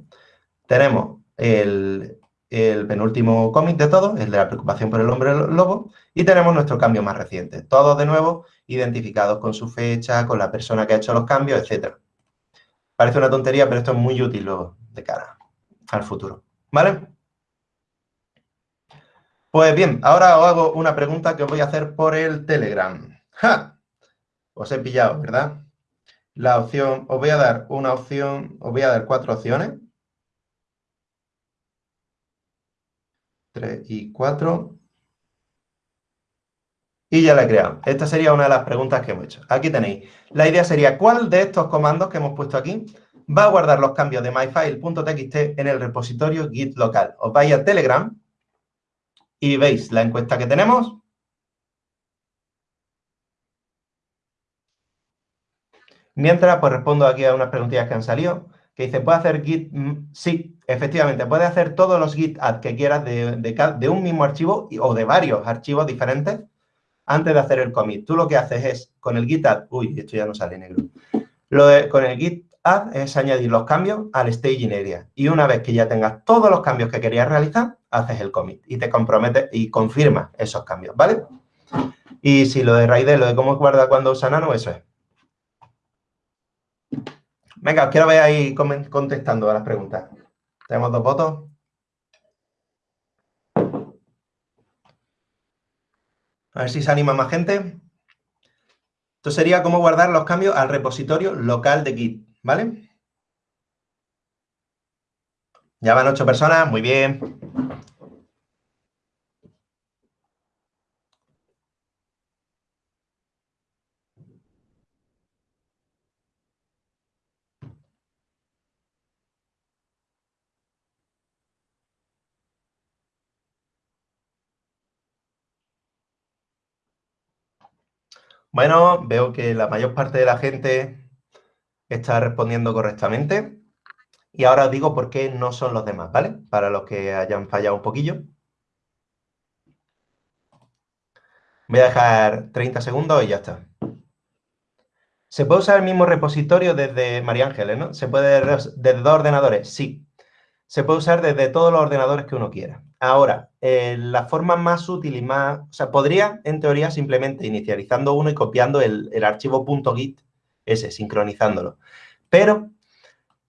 Tenemos el, el penúltimo commit de todo, el de la preocupación por el hombre lobo. Y tenemos nuestro cambio más reciente. Todos de nuevo identificados con su fecha, con la persona que ha hecho los cambios, etc. Parece una tontería, pero esto es muy útil luego de cara al futuro. ¿Vale? Pues bien, ahora os hago una pregunta que os voy a hacer por el Telegram. ¡Ja! Os he pillado, ¿verdad? La opción, os voy a dar una opción, os voy a dar cuatro opciones. Y cuatro. Y ya la he creado. Esta sería una de las preguntas que hemos hecho. Aquí tenéis. La idea sería, ¿cuál de estos comandos que hemos puesto aquí va a guardar los cambios de myfile.txt en el repositorio git local? Os vais a Telegram y veis la encuesta que tenemos. Mientras, pues respondo aquí a unas preguntillas que han salido, que dice, ¿puede hacer git? Mm, sí, efectivamente, puede hacer todos los git add que quieras de, de, un mismo archivo o de varios archivos diferentes antes de hacer el commit. Tú lo que haces es, con el git add, uy, esto ya no sale negro, con el git add es añadir los cambios al staging area. Y una vez que ya tengas todos los cambios que querías realizar, haces el commit y te comprometes y confirmas esos cambios, ¿vale? Y si lo de Raidel, lo de cómo guarda cuando usa Nano, eso es. Venga, os quiero ver ahí contestando a las preguntas. Tenemos dos votos. A ver si se anima más gente. Esto sería cómo guardar los cambios al repositorio local de Git, ¿vale? Ya van ocho personas, muy bien. Bueno, veo que la mayor parte de la gente está respondiendo correctamente. Y ahora os digo por qué no son los demás, ¿vale? Para los que hayan fallado un poquillo. Voy a dejar 30 segundos y ya está. ¿Se puede usar el mismo repositorio desde María Ángeles, no? ¿Se puede desde dos ordenadores? Sí. Se puede usar desde todos los ordenadores que uno quiera. Ahora, eh, la forma más útil y más... O sea, podría, en teoría, simplemente inicializando uno y copiando el, archivo .git, ese, sincronizándolo. Pero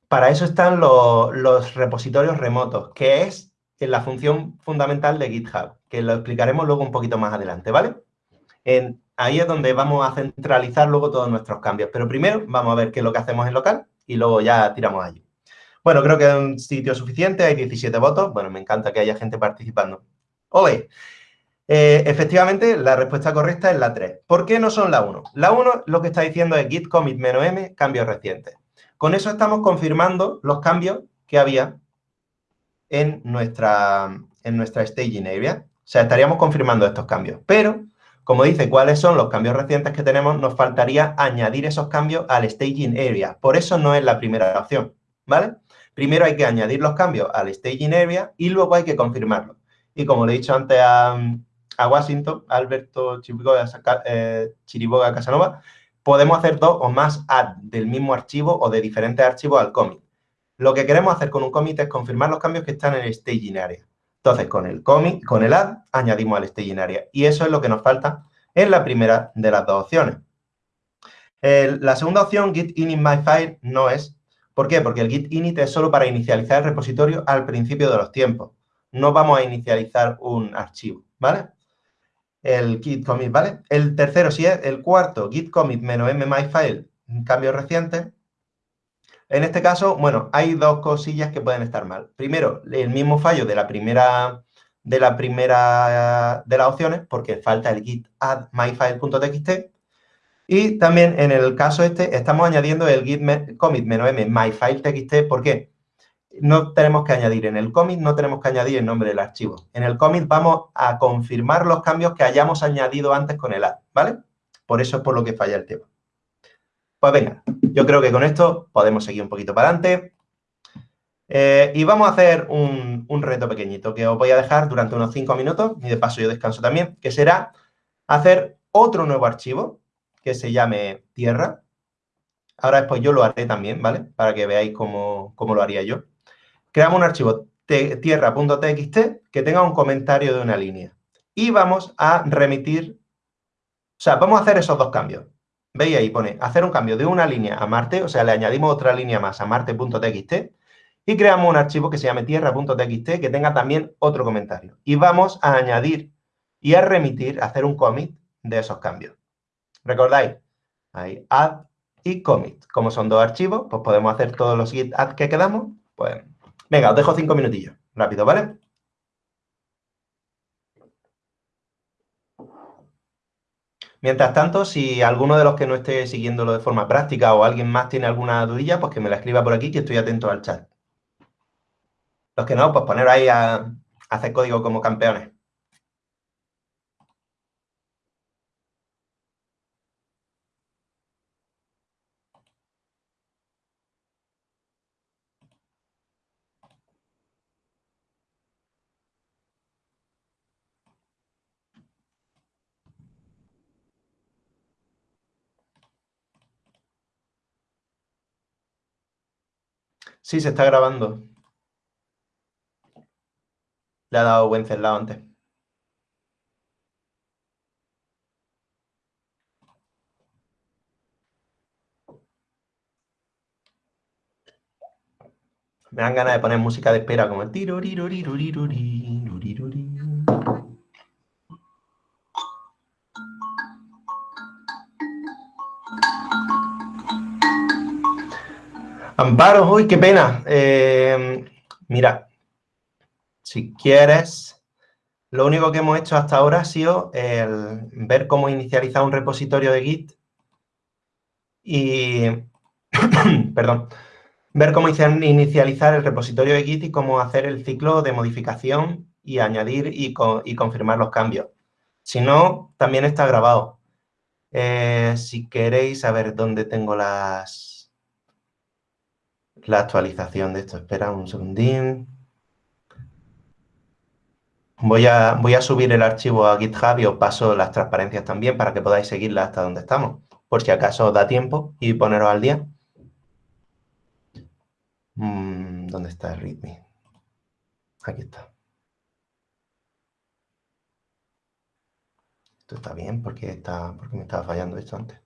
para eso están los, repositorios remotos, que es la función fundamental de GitHub, que lo explicaremos luego un poquito más adelante, ¿vale? ahí es donde vamos a centralizar luego todos nuestros cambios. Pero primero vamos a ver qué es lo que hacemos en local y luego ya tiramos allí. Bueno, creo que es un sitio suficiente, hay 17 votos. Bueno, me encanta que haya gente participando. ¡Ole! Eh, efectivamente, la respuesta correcta es la 3. ¿Por qué no son la 1? La 1 lo que está diciendo es git commit "-m", cambios recientes. Con eso estamos confirmando los cambios que había en nuestra, en nuestra staging area. O sea, estaríamos confirmando estos cambios. Pero, como dice cuáles son los cambios recientes que tenemos, nos faltaría añadir esos cambios al staging area. Por eso no es la primera opción, ¿vale? Primero hay que añadir los cambios al staging area y luego hay que confirmarlos. Y como le he dicho antes a, Washington, Alberto Chiriboga, eh, Casanova, podemos hacer dos o más add del mismo archivo o de diferentes archivos al commit. Lo que queremos hacer con un commit es confirmar los cambios que están en el staging area. Entonces, con el commit, con el add, añadimos al staging area. Y eso es lo que nos falta en la primera de las dos opciones. la segunda opción, git init my file, no es. ¿Por qué? Porque el git init es solo para inicializar el repositorio al principio de los tiempos. No vamos a inicializar un archivo, ¿vale? El git commit, ¿vale? El tercero, si es el cuarto, git commit menos m my file, cambio reciente. En este caso, bueno, hay dos cosillas que pueden estar mal. Primero, el mismo fallo de la primera de la primera de las opciones, porque falta el git add myfile.txt. Y también en el caso este, estamos añadiendo el git commit "-m myfile.txt". ¿Por qué? No tenemos que añadir en el commit, no tenemos que añadir el nombre del archivo. En el commit vamos a confirmar los cambios que hayamos añadido antes con el add, ¿vale? Por eso es por lo que falla el tema. Pues venga, yo creo que con esto podemos seguir un poquito para adelante. Eh, y vamos a hacer un, reto pequeñito que os voy a dejar durante unos cinco minutos, y de paso yo descanso también, que será hacer otro nuevo archivo que se llame tierra. Ahora después yo lo haré también, ¿vale? Para que veáis cómo, cómo lo haría yo. Creamos un archivo tierra.txt que tenga un comentario de una línea. Y vamos a remitir, o sea, vamos a hacer esos dos cambios. ¿Veis ahí? Pone hacer un cambio de una línea a Marte, o sea, le añadimos otra línea más a marte.txt y creamos un archivo que se llame tierra.txt que tenga también otro comentario. Y vamos a añadir y a remitir, a hacer un commit de esos cambios. ¿Recordáis? Ahí, add y commit. Como son dos archivos, pues podemos hacer todos los git add que quedamos. Pues, venga, os dejo cinco minutillos. Rápido, ¿vale? Mientras tanto, si alguno de los que no esté siguiéndolo de forma práctica o alguien más tiene alguna dudilla, pues que me la escriba por aquí, que estoy atento al chat. Los que no, pues poner ahí a, hacer código como campeones. Sí, se está grabando. Le ha dado buen cerlado antes. Me dan ganas de poner música de espera como el tiro, Amparo, uy, qué pena. Eh, mira, si quieres, lo único que hemos hecho hasta ahora ha sido el ver cómo inicializar un repositorio de Git y, perdón, ver cómo inicializar el repositorio de Git y cómo hacer el ciclo de modificación y añadir y, confirmar los cambios. Si no, también está grabado. Eh, si queréis saber dónde tengo las la actualización de esto. Espera un segundín. Voy a, subir el archivo a GitHub y os paso las transparencias también para que podáis seguirla hasta donde estamos. Por si acaso os da tiempo y poneros al día. Mm, ¿Dónde está el README? Aquí está. Esto está bien porque, está, porque me estaba fallando esto antes.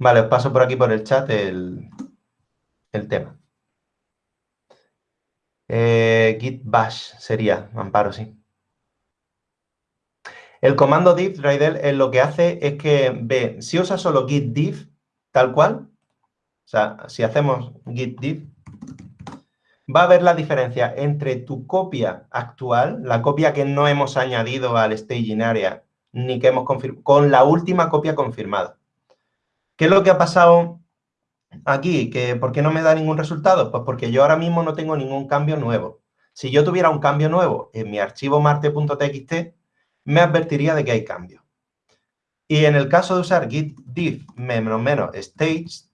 Vale, os paso por aquí por el chat el, tema. Eh, git bash sería, amparo, sí. El comando diff, Raidel, eh, lo que hace es que ve, si usa solo git diff, tal cual, o sea, si hacemos git diff, va a ver la diferencia entre tu copia actual, la copia que no hemos añadido al staging area, ni que hemos confirmado, con la última copia confirmada. ¿Qué es lo que ha pasado aquí? ¿Que ¿Por qué no me da ningún resultado? Pues porque yo ahora mismo no tengo ningún cambio nuevo. Si yo tuviera un cambio nuevo en mi archivo marte.txt, me advertiría de que hay cambio. Y en el caso de usar git diff menos menos stage,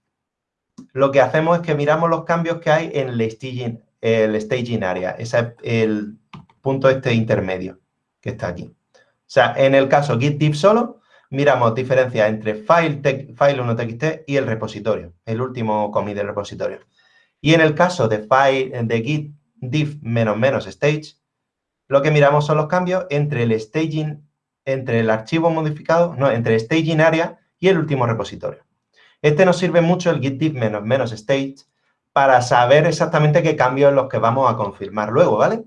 lo que hacemos es que miramos los cambios que hay en el staging, el staging area, ese es el punto este intermedio que está aquí. O sea, en el caso git diff solo, miramos diferencias entre file, file 1.txt y el repositorio, el último commit del repositorio. Y en el caso de, file, de git diff menos menos stage, lo que miramos son los cambios entre el staging, entre el archivo modificado, no, entre staging area y el último repositorio. Este nos sirve mucho el git diff menos menos stage para saber exactamente qué cambios los que vamos a confirmar luego, ¿vale?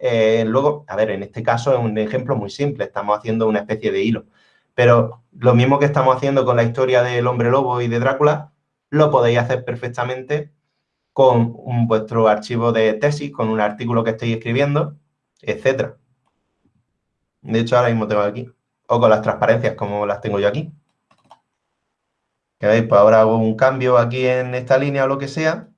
Eh, luego, a ver, en este caso es un ejemplo muy simple, estamos haciendo una especie de hilo. Pero lo mismo que estamos haciendo con la historia del hombre lobo y de Drácula, lo podéis hacer perfectamente con vuestro archivo de tesis, con un artículo que estéis escribiendo, etcétera. De hecho, ahora mismo tengo aquí. O con las transparencias, como las tengo yo aquí. Que veis, pues ahora hago un cambio aquí en esta línea o lo que sea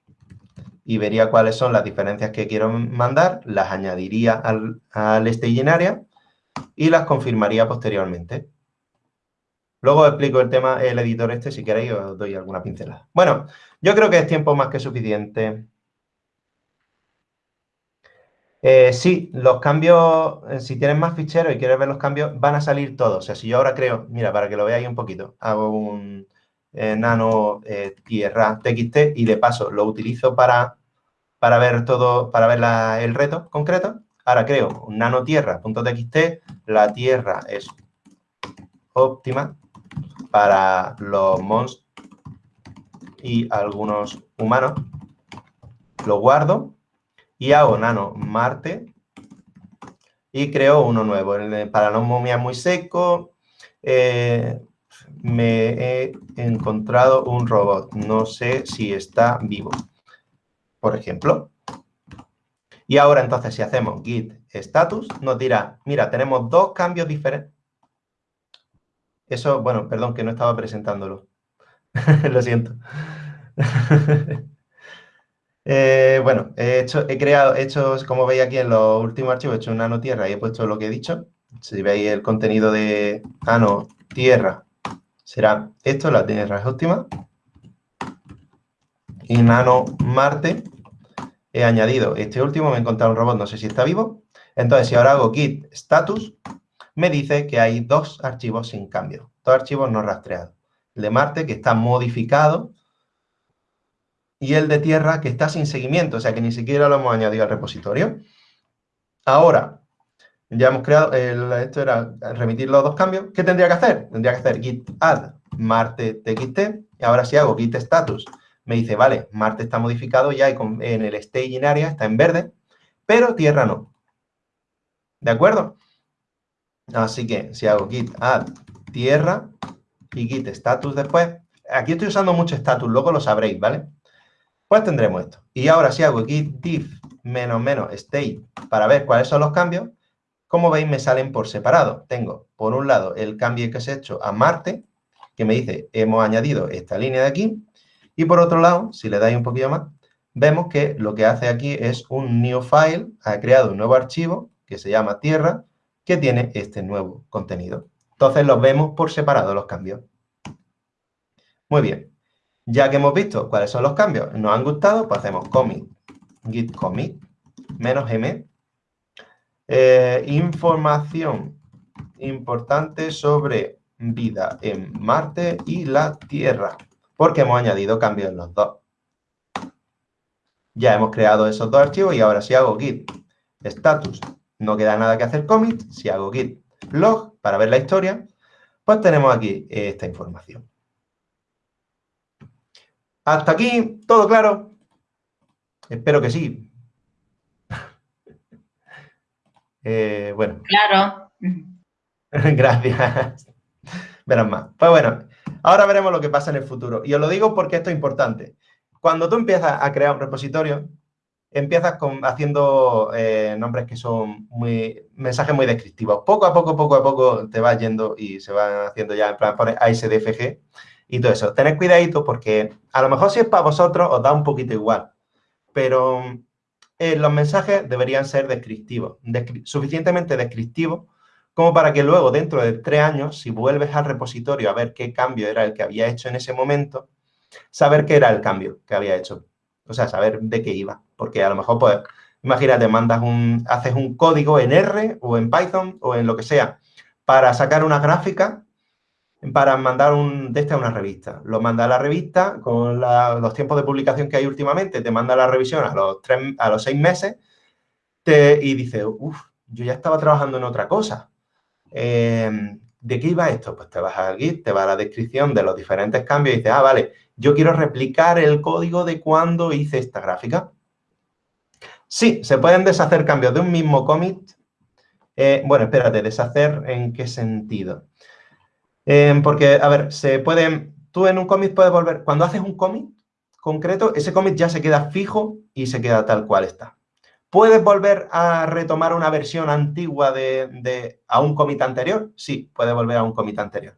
y vería cuáles son las diferencias que quiero mandar, las añadiría al, al area y las confirmaría posteriormente. Luego os explico el tema, el editor este, si queréis os doy alguna pincelada. Bueno, yo creo que es tiempo más que suficiente. Eh, sí, los cambios, eh, si tienes más ficheros y quieres ver los cambios, van a salir todos. O sea, si yo ahora creo, mira, para que lo veáis un poquito, hago un eh, nano tierra txt y de paso lo utilizo para, para ver todo, para ver el reto concreto. Ahora creo un nano tierra.txt, la tierra es óptima para los monstruos y algunos humanos. Lo guardo y hago nano Marte y creo uno nuevo. Para no momia muy seco, eh, me he encontrado un robot. No sé si está vivo, por ejemplo. Y ahora entonces si hacemos git status, nos dirá, mira, tenemos dos cambios diferentes. Eso, bueno, perdón, que no estaba presentándolo. Lo siento. Eh, bueno, he, creado, he hecho, como veis aquí en los últimos archivos, he hecho un nano tierra y he puesto lo que he dicho. Si veis el contenido de nano tierra, será esto, la tierra es óptima. Y nano Marte, he añadido este último, me he encontrado un robot, no sé si está vivo. Entonces, si ahora hago git status, me dice que hay dos archivos sin cambio, dos archivos no rastreados. El de Marte, que está modificado, y el de Tierra, que está sin seguimiento, o sea que ni siquiera lo hemos añadido al repositorio. Ahora, ya hemos creado, esto era remitir los dos cambios. ¿Qué tendría que hacer? Tendría que hacer git add Marte txt, y ahora si hago git status, me dice, vale, Marte está modificado ya en el staging area, está en verde, pero Tierra no. ¿De acuerdo? Así que si hago git add tierra y git status después, aquí estoy usando mucho status, luego lo sabréis, ¿vale? Pues tendremos esto. Y ahora si hago git diff menos menos state para ver cuáles son los cambios, como veis me salen por separado. Tengo por un lado el cambio que se ha hecho a Marte, que me dice hemos añadido esta línea de aquí, y por otro lado, si le dais un poquito más, vemos que lo que hace aquí es un new file, ha creado un nuevo archivo que se llama tierra, que tiene este nuevo contenido. Entonces los vemos por separado los cambios. Muy bien. Ya que hemos visto cuáles son los cambios, nos han gustado, pues hacemos commit, git commit, menos m. Eh, información importante sobre vida en Marte y la Tierra, porque hemos añadido cambios en los dos. Ya hemos creado esos dos archivos y ahora si hago git status no queda nada que hacer commit. Si hago git log para ver la historia, pues tenemos aquí esta información. ¿Hasta aquí todo claro? Espero que sí. Eh, bueno. Claro. Gracias. Verán más. Pues bueno, ahora veremos lo que pasa en el futuro. Y os lo digo porque esto es importante. Cuando tú empiezas a crear un repositorio, empiezas con, haciendo eh, nombres que son muy, mensajes muy descriptivos. Poco a poco, poco a poco te vas yendo y se van haciendo ya, en plan, pones ASDFG y todo eso. Tened cuidadito porque a lo mejor si es para vosotros os da un poquito igual, pero eh, los mensajes deberían ser descriptivos, suficientemente descriptivos como para que luego, dentro de tres años, si vuelves al repositorio a ver qué cambio era el que había hecho en ese momento, saber qué era el cambio que había hecho. O sea, saber de qué iba. Porque a lo mejor, pues, imagínate, mandas un, haces un código en R o en Python o en lo que sea para sacar una gráfica para mandar un de este a una revista. Lo manda a la revista con los tiempos de publicación que hay últimamente, te manda la revisión a los, tres, a los seis meses y dice, uff, yo ya estaba trabajando en otra cosa. Eh, ¿De qué iba esto? Pues te vas al Git, te va a la descripción de los diferentes cambios y dices, ah, vale, yo quiero replicar el código de cuando hice esta gráfica. Sí, se pueden deshacer cambios de un mismo commit. Eh, bueno, espérate, ¿deshacer en qué sentido? Eh, porque, a ver, se pueden... Tú en un commit puedes volver... Cuando haces un commit concreto, ese commit ya se queda fijo y se queda tal cual está. ¿Puedes volver a retomar una versión antigua de, a un commit anterior? Sí, puedes volver a un commit anterior.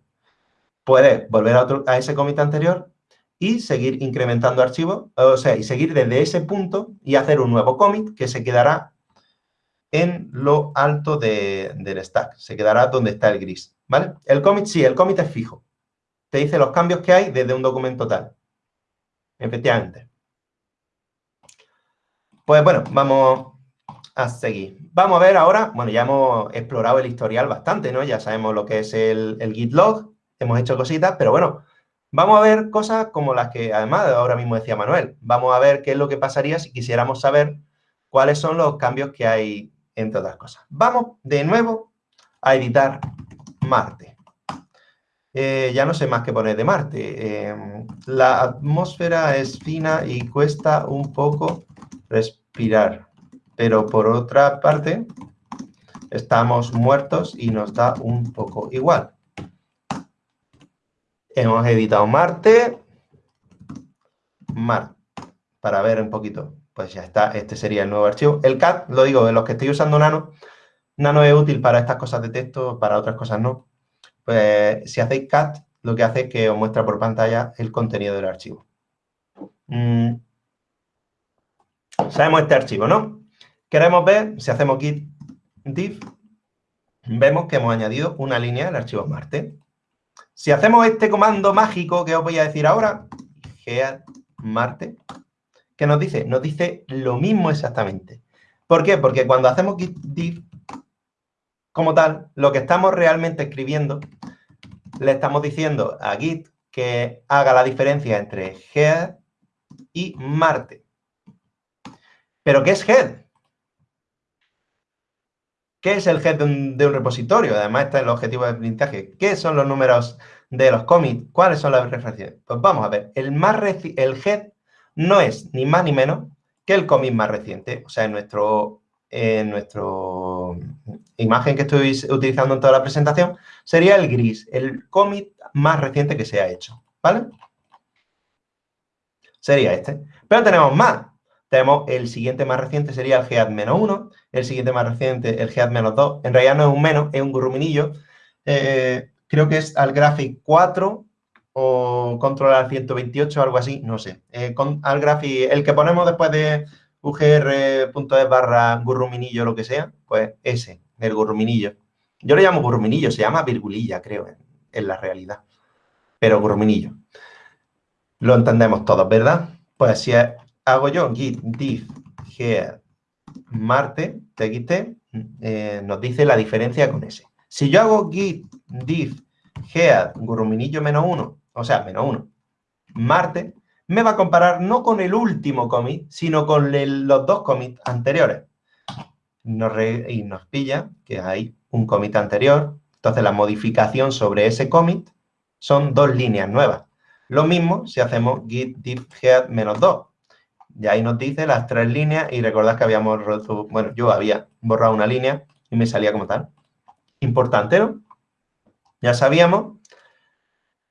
Puedes volver a, a ese commit anterior y seguir incrementando archivos, o sea, y seguir desde ese punto y hacer un nuevo commit que se quedará en lo alto del stack. Se quedará donde está el gris, ¿vale? El commit, sí, el commit es fijo. Te dice los cambios que hay desde un documento tal. Efectivamente. Pues bueno, vamos a seguir. Vamos a ver ahora, bueno, ya hemos explorado el historial bastante, ¿no? Ya sabemos lo que es el, el git log, hemos hecho cositas, pero bueno, Vamos a ver cosas como las que, además, ahora mismo decía Manuel. Vamos a ver qué es lo que pasaría si quisiéramos saber cuáles son los cambios que hay entre otras cosas. Vamos de nuevo a editar Marte. Eh, ya no sé más qué poner de Marte. Em, la atmósfera es fina y cuesta un poco respirar. Pero por otra parte, estamos muertos y nos da un poco igual. Hemos editado Marte. Mar. Para ver un poquito. Pues ya está. Este sería el nuevo archivo. El CAT, lo digo, de los que estoy usando Nano. Nano es útil para estas cosas de texto, para otras cosas no. Pues si hacéis CAT, lo que hace es que os muestra por pantalla el contenido del archivo. Mm. Sabemos este archivo, ¿no? Queremos ver, si hacemos git div, vemos que hemos añadido una línea al archivo Marte. Si hacemos este comando mágico que os voy a decir ahora, gead Marte, ¿qué nos dice? Nos dice lo mismo exactamente. ¿Por qué? Porque cuando hacemos git div, como tal, lo que estamos realmente escribiendo, le estamos diciendo a git que haga la diferencia entre head y Marte. ¿Pero qué es head? ¿Qué es el head de un, repositorio? Además, este es el objetivo de aprendizaje. ¿Qué son los números de los commits? ¿Cuáles son las referencias? Pues vamos a ver. El, más el head no es ni más ni menos que el commit más reciente. O sea, en nuestro, en nuestro imagen que estoy utilizando en toda la presentación, sería el gris, el commit más reciente que se ha hecho. ¿Vale? Sería este. Pero tenemos más. Tenemos el siguiente más reciente sería el GEAD-1, el siguiente más reciente el GEAD-2. En realidad no es un menos, es un gurruminillo. Eh, creo que es al graphic 4 o control al 128 o algo así, no sé. Eh, con, al graphic, el que ponemos después de ugr.es barra gurruminillo lo que sea, pues ese, el gurruminillo. Yo le llamo gurruminillo, se llama virgulilla, creo, en, en la realidad. Pero gurruminillo. Lo entendemos todos, ¿verdad? Pues si es hago yo git diff here marte txt, eh, nos dice la diferencia con ese. Si yo hago git diff head guruminillo menos uno, o sea, menos uno, marte, me va a comparar no con el último commit, sino con los dos commits anteriores. y nos pilla que hay un commit anterior, entonces la modificación sobre ese commit son dos líneas nuevas. Lo mismo si hacemos git diff head menos 2. Y ahí nos dice las tres líneas y recordad que habíamos bueno, yo había borrado una línea y me salía como tal. Importante, ¿no? Ya sabíamos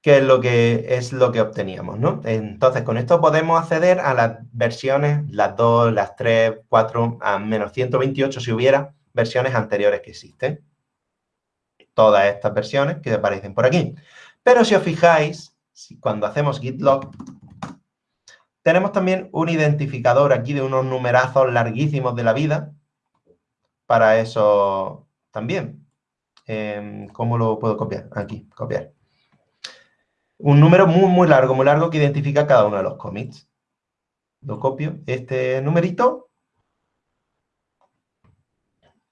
qué es lo que, es lo que obteníamos, ¿no? Entonces, con esto podemos acceder a las versiones, las dos, las tres, cuatro, a menos 128 si hubiera versiones anteriores que existen. Todas estas versiones que aparecen por aquí. Pero si os fijáis, cuando hacemos git log, tenemos también un identificador aquí de unos numerazos larguísimos de la vida. Para eso también. Em, ¿Cómo lo puedo copiar? Aquí, copiar. Un número muy, muy largo, muy largo que identifica cada uno de los commits. Lo copio, este numerito.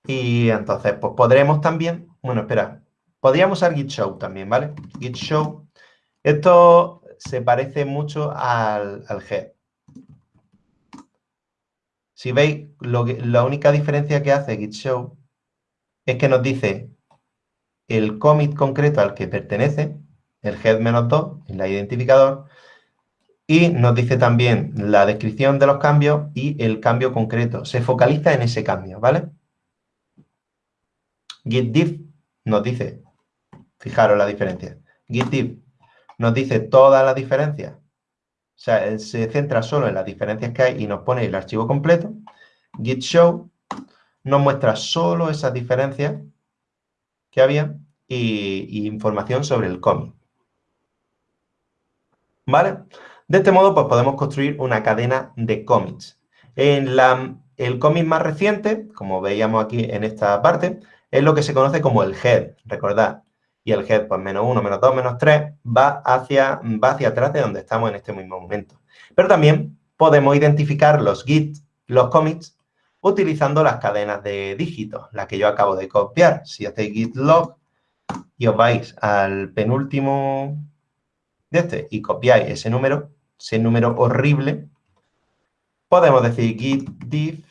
Y entonces, pues podremos también, bueno, espera, Podríamos usar git show también, ¿vale? Git show. Esto se parece mucho al, head. Si veis, lo la única diferencia que hace git show es que nos dice el commit concreto al que pertenece, el head-2, el identificador, y nos dice también la descripción de los cambios y el cambio concreto. Se focaliza en ese cambio, ¿vale? Git nos dice, fijaros la diferencia, Git nos dice todas las diferencias. O sea, se centra solo en las diferencias que hay y nos pone el archivo completo. Git show nos muestra solo esas diferencias que había y, información sobre el commit. ¿Vale? De este modo, pues podemos construir una cadena de commits. En la, el commit más reciente, como veíamos aquí en esta parte, es lo que se conoce como el head, recordad. Y el head, pues menos 1, menos 2, menos 3, va hacia, va hacia atrás de donde estamos en este mismo momento. Pero también podemos identificar los git, los commits, utilizando las cadenas de dígitos, las que yo acabo de copiar. Si hacéis git log y os vais al penúltimo de este y copiáis ese número, ese número horrible, podemos decir git diff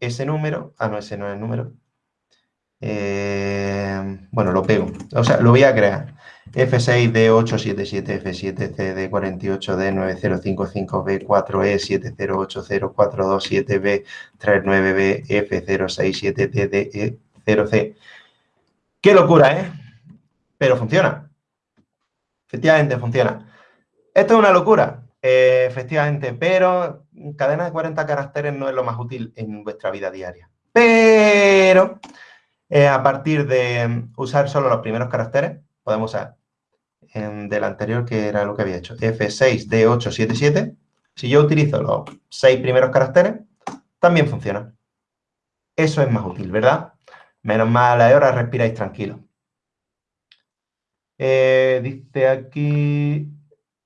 ese número, ah, no, ese no es el número, eh, bueno, lo pego, o sea, lo voy a crear, F6D877, F7D48D9055V4E7080427B39B, F067DDE0C. ¡Qué locura, eh! Pero funciona. Efectivamente, funciona. Esto es una locura, eh, efectivamente, pero cadena de 40 caracteres no es lo más útil en vuestra vida diaria. Pero a partir de usar solo los primeros caracteres, podemos usar en, del anterior, que era lo que había hecho, F6D877. Si yo utilizo los seis primeros caracteres, también funciona. Eso es más útil, ¿verdad? Menos mal, ahora respiráis tranquilo. Eh, dice aquí...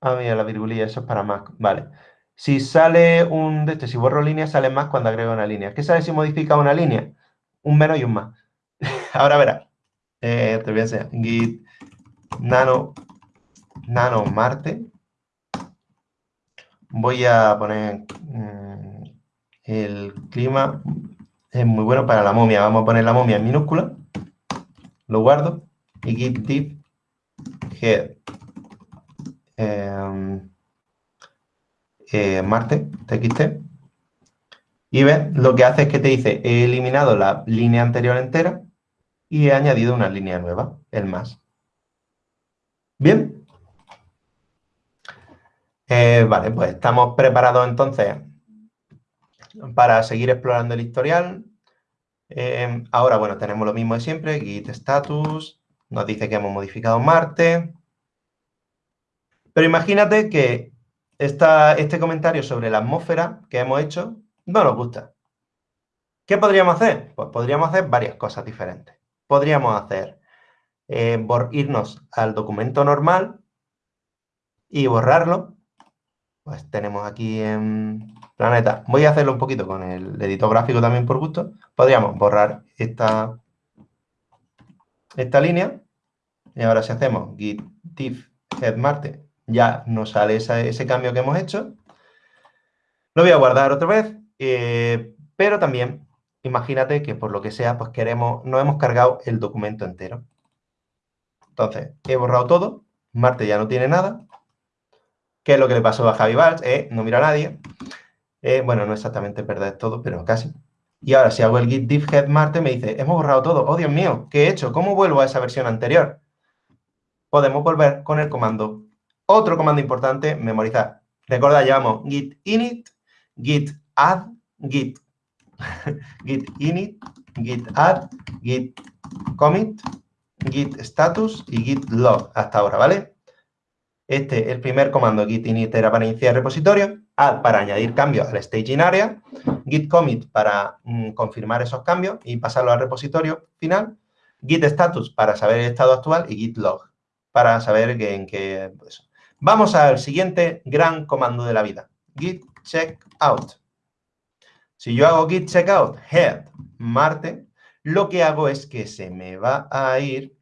Ah, mira, la virgulilla, eso es para más. Vale. Si sale un de este, si borro línea, sale más cuando agrego una línea. ¿Qué sale si modifica una línea? Un menos y un más. Ahora verás. Eh, te voy a enseñar. Git nano, nano Marte. Voy a poner mm, el clima. Es muy bueno para la momia. Vamos a poner la momia en minúscula. Lo guardo. Y git diff head em, eh, Marte, txt. Y ves, lo que hace es que te dice, he eliminado la línea anterior entera y he añadido una línea nueva, el más. Bien. Eh, vale, pues estamos preparados entonces para seguir explorando el historial. Eh, ahora, bueno, tenemos lo mismo de siempre, git status, nos dice que hemos modificado Marte. Pero imagínate que este comentario sobre la atmósfera que hemos hecho no nos gusta. ¿Qué podríamos hacer? Pues podríamos hacer varias cosas diferentes. Podríamos hacer eh, irnos al documento normal y borrarlo. Pues tenemos aquí en Planeta. Voy a hacerlo un poquito con el editor gráfico también por gusto. Podríamos borrar esta, esta línea. Y ahora si hacemos git diff head marte, ya nos sale ese cambio que hemos hecho. Lo voy a guardar otra vez, eh, pero también imagínate que por lo que sea, pues queremos, no hemos cargado el documento entero. Entonces, he borrado todo, Marte ya no tiene nada. ¿Qué es lo que le pasó a Javi Valls? Eh, no mira a nadie. Eh, bueno, no exactamente perder todo, pero casi. Y ahora, si hago el git diff head Marte, me dice, hemos borrado todo. ¡Oh, Dios mío! ¿Qué he hecho? ¿Cómo vuelvo a esa versión anterior? Podemos volver con el comando. Otro comando importante, memorizar. Recordad, llevamos git init, git add, git, git init, git add, git commit, git status y git log hasta ahora, ¿vale? Este, el primer comando git init era para iniciar repositorio, add para añadir cambios al staging area, git commit para mm, confirmar esos cambios y pasarlo al repositorio final, git status para saber el estado actual y git log para saber que, en qué... Vamos al siguiente gran comando de la vida, git checkout. Si yo hago git checkout head Marte, lo que hago es que se me va a ir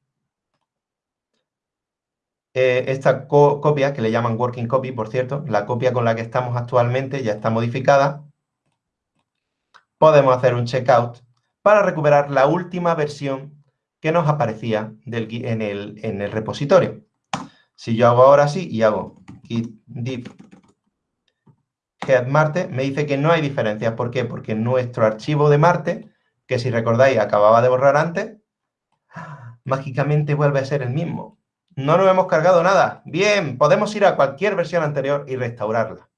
eh, esta copia, que le llaman working copy, por cierto, la copia con la que estamos actualmente ya está modificada, podemos hacer un checkout para recuperar la última versión que nos aparecía en, el, en, el, repositorio. Si yo hago ahora sí y hago git div head Marte, me dice que no hay diferencias. ¿Por qué? Porque nuestro archivo de Marte, que si recordáis acababa de borrar antes, mágicamente vuelve a ser el mismo. No nos hemos cargado nada. Bien, podemos ir a cualquier versión anterior y restaurarla.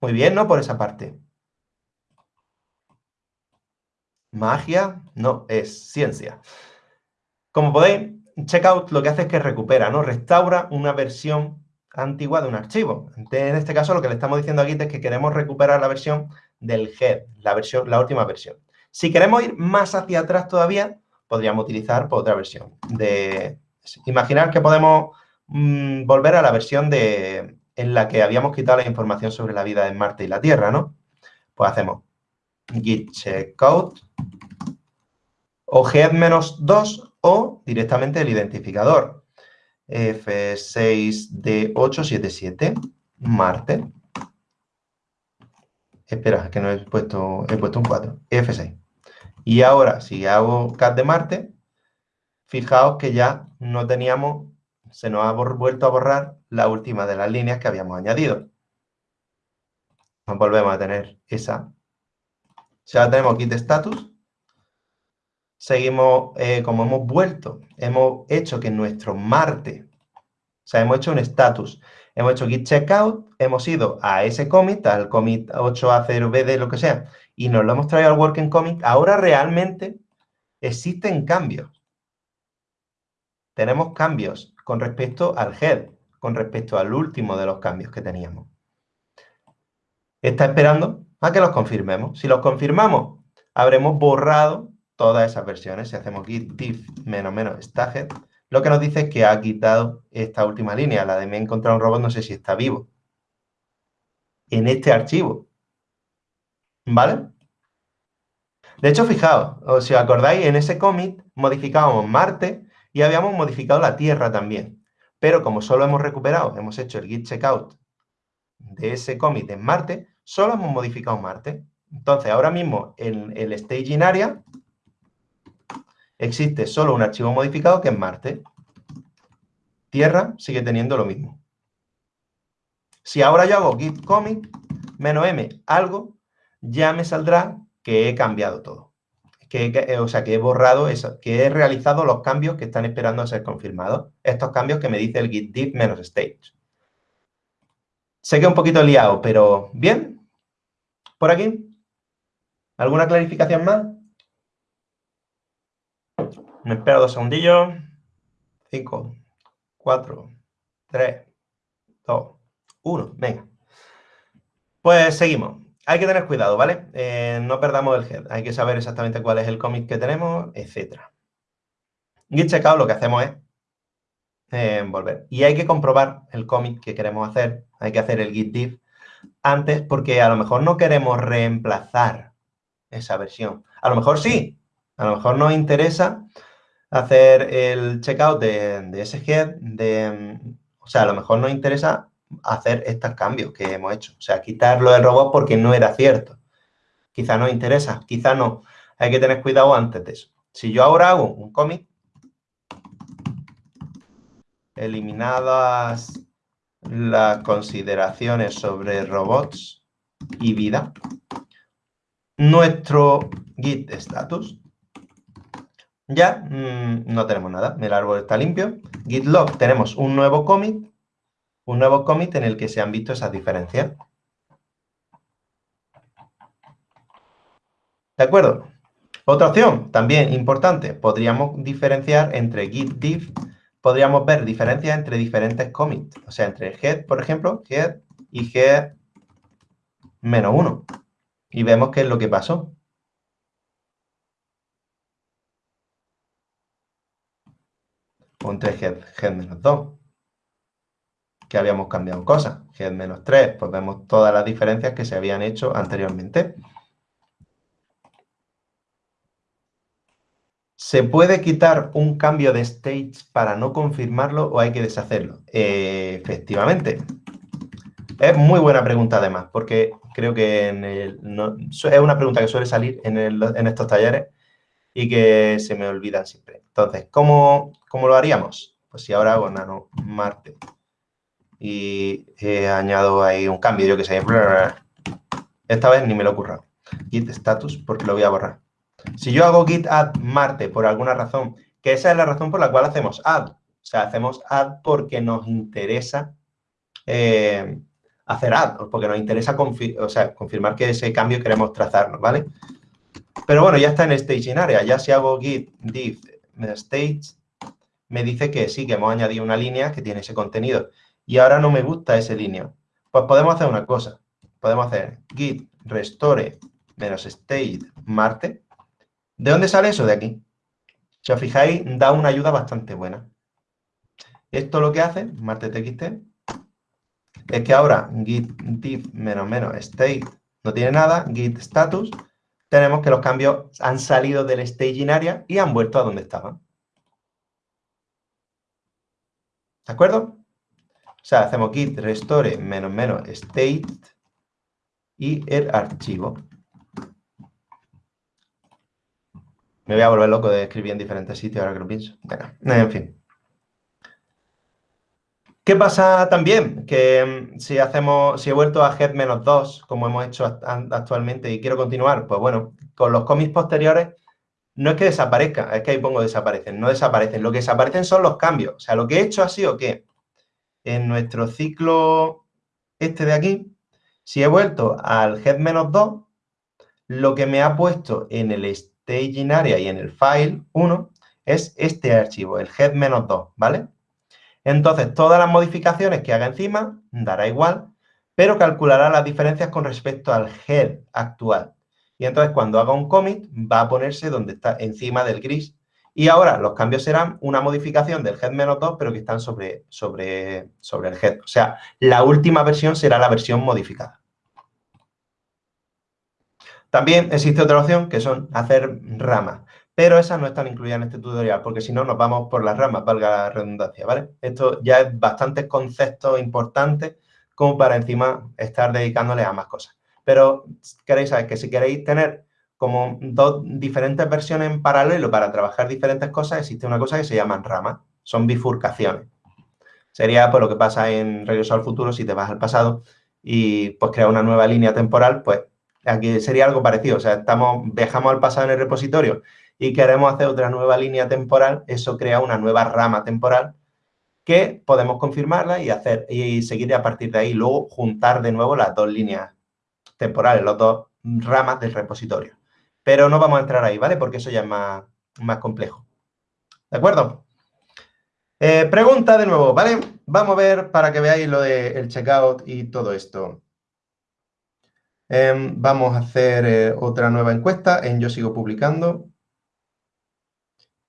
Muy bien, ¿no? Por esa parte. Magia no es ciencia. Como podéis, checkout lo que hace es que recupera, ¿no? Restaura una versión antigua de un archivo. En este caso, lo que le estamos diciendo aquí es que queremos recuperar la versión del head, la, versión, la última versión. Si queremos ir más hacia atrás todavía, podríamos utilizar pues, otra versión. De, imaginar que podemos mm, volver a la versión de, en la que habíamos quitado la información sobre la vida en Marte y la Tierra, ¿no? Pues hacemos git checkout o head-2 o directamente el identificador F6D877 Marte. Espera, que no he puesto, he puesto un 4. F6. Y ahora, si hago cat de Marte, fijaos que ya no teníamos, se nos ha vuelto a borrar la última de las líneas que habíamos añadido. Nos volvemos a tener esa. Ya tenemos kit status. Seguimos, eh, como hemos vuelto, hemos hecho que nuestro Marte, o sea, hemos hecho un status, hemos hecho git checkout, hemos ido a ese commit, al commit 8A0BD, lo que sea, y nos lo hemos traído al working commit, ahora realmente existen cambios. Tenemos cambios con respecto al head, con respecto al último de los cambios que teníamos. Está esperando a que los confirmemos. Si los confirmamos, habremos borrado todas esas versiones. Si hacemos git diff menos menos staged, lo que nos dice es que ha quitado esta última línea, la de me he encontrado un robot, no sé si está vivo. En este archivo. ¿Vale? De hecho, fijaos, si os acordáis, en ese commit modificábamos Marte y habíamos modificado la Tierra también. Pero como solo hemos recuperado, hemos hecho el git checkout de ese commit en Marte, solo hemos modificado Marte. Entonces, ahora mismo en el staging area existe solo un archivo modificado que es Marte. Tierra sigue teniendo lo mismo. Si ahora yo hago git commit menos m algo, ya me saldrá que he cambiado todo. Que, o sea, que he borrado eso, que he realizado los cambios que están esperando a ser confirmados. Estos cambios que me dice el git diff menos stage. Sé que es un poquito liado, pero bien. ¿Por aquí? ¿Alguna clarificación más? Me espero dos segundillos. Cinco, cuatro, tres, dos, uno. Venga. Pues seguimos hay que tener cuidado, ¿vale? Eh, no perdamos el head. Hay que saber exactamente cuál es el commit que tenemos, etc. Git checkout lo que hacemos es eh, volver. Y hay que comprobar el commit que queremos hacer. Hay que hacer el git diff antes porque a lo mejor no queremos reemplazar esa versión. A lo mejor sí. A lo mejor nos interesa hacer el checkout de, ese head. De, o sea, a lo mejor nos interesa hacer estos cambios que hemos hecho. O sea, quitarlo del robot porque no era cierto. Quizá nos interesa, quizá no. Hay que tener cuidado antes de eso. Si yo ahora hago un cómic, eliminadas las consideraciones sobre robots y vida, nuestro git status, ya mm, no tenemos nada. El árbol está limpio. Git log tenemos un nuevo commit un nuevo commit en el que se han visto esas diferencias. ¿De acuerdo? Otra opción, también importante, podríamos diferenciar entre git diff, podríamos ver diferencias entre diferentes commits. O sea, entre head, por ejemplo, head y head menos 1. Y vemos qué es lo que pasó. Entre head, menos 2 que habíamos cambiado cosas. Head menos 3, pues vemos todas las diferencias que se habían hecho anteriormente. ¿Se puede quitar un cambio de stage para no confirmarlo o hay que deshacerlo? Efectivamente. Es muy buena pregunta además, porque creo que es una pregunta que suele salir en, estos talleres y que se me olvidan siempre. Entonces, ¿cómo, lo haríamos? Pues si ahora hago nano Marte y añado ahí un cambio, yo que sé, esta vez ni me lo ocurra. Git status, porque lo voy a borrar. Si yo hago git add Marte por alguna razón, que esa es la razón por la cual hacemos add. O sea, hacemos add porque nos interesa eh, hacer add, porque nos interesa o sea, confirmar que ese cambio queremos trazarnos, ¿vale? Pero bueno, ya está en staging area. Ya si hago git div stage, me dice que sí, que hemos añadido una línea que tiene ese contenido. Y ahora no me gusta ese línea. Pues podemos hacer una cosa. Podemos hacer git restore menos state Marte ¿De dónde sale eso? De aquí. Si os fijáis, da una ayuda bastante buena. Esto lo que hace, martetxt, es que ahora git div menos menos state no tiene nada, git status, tenemos que los cambios han salido del staging area y han vuelto a donde estaban. ¿De acuerdo? O sea, hacemos git restore menos menos state y el archivo. Me voy a volver loco de escribir en diferentes sitios ahora que lo pienso. en fin. ¿Qué pasa también? Que mm, si hacemos, si he vuelto a head-2, como hemos hecho actualmente y quiero continuar, pues bueno, con los cómics posteriores no es que desaparezcan, es que ahí pongo desaparecen, no desaparecen. Lo que desaparecen son los cambios. O sea, lo que he hecho ha sido que en nuestro ciclo este de aquí, si he vuelto al head-2, lo que me ha puesto en el staging area y en el file 1 es este archivo, el head-2, ¿vale? Entonces, todas las modificaciones que haga encima dará igual, pero calculará las diferencias con respecto al head actual. Y entonces, cuando haga un commit, va a ponerse donde está encima del gris. Y ahora los cambios serán una modificación del head-2, pero que están sobre, sobre, sobre el head. O sea, la última versión será la versión modificada. También existe otra opción que son hacer ramas, pero esas no están incluidas en este tutorial porque si no nos vamos por las ramas, valga la redundancia, ¿vale? Esto ya es bastantes conceptos importantes como para encima estar dedicándole a más cosas. Pero queréis saber que si queréis tener como dos diferentes versiones en paralelo para trabajar diferentes cosas, existe una cosa que se llaman ramas, son bifurcaciones. Sería por lo que pasa en Regreso al Futuro si te vas al pasado y pues crear una nueva línea temporal, pues Aquí sería algo parecido, o sea, estamos, viajamos al pasado en el repositorio y queremos hacer otra nueva línea temporal, eso crea una nueva rama temporal que podemos confirmarla y hacer y seguir a partir de ahí, luego juntar de nuevo las dos líneas temporales, las dos ramas del repositorio. Pero no vamos a entrar ahí, ¿vale? Porque eso ya es más, más complejo. ¿De acuerdo? Eh, pregunta de nuevo, ¿vale? Vamos a ver para que veáis lo del checkout y todo esto. Em, vamos a hacer eh, otra nueva encuesta en Yo Sigo Publicando,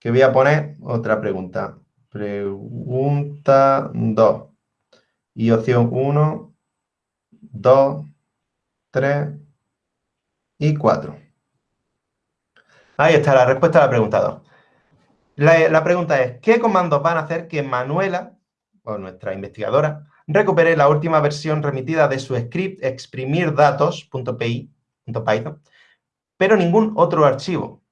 que voy a poner otra pregunta. Pregunta 2. Y opción 1, 2, 3 y 4. Ahí está la respuesta a la pregunta 2. La, la pregunta es, ¿qué comandos van a hacer que Manuela, o nuestra investigadora, recuperé la última versión remitida de su script exprimirdatos.py, pero ningún otro archivo.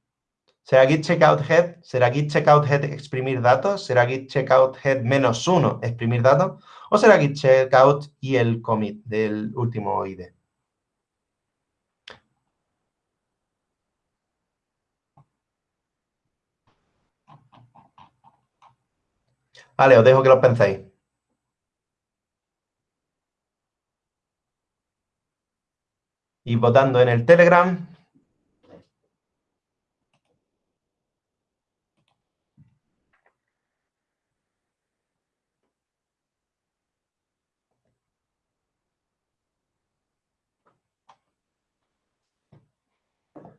¿Será git checkout head? ¿Será git checkout head exprimir datos? ¿Será git checkout head menos uno exprimir datos? ¿O será git checkout y el commit del último ID? Vale, os dejo que lo penséis. y votando en el Telegram.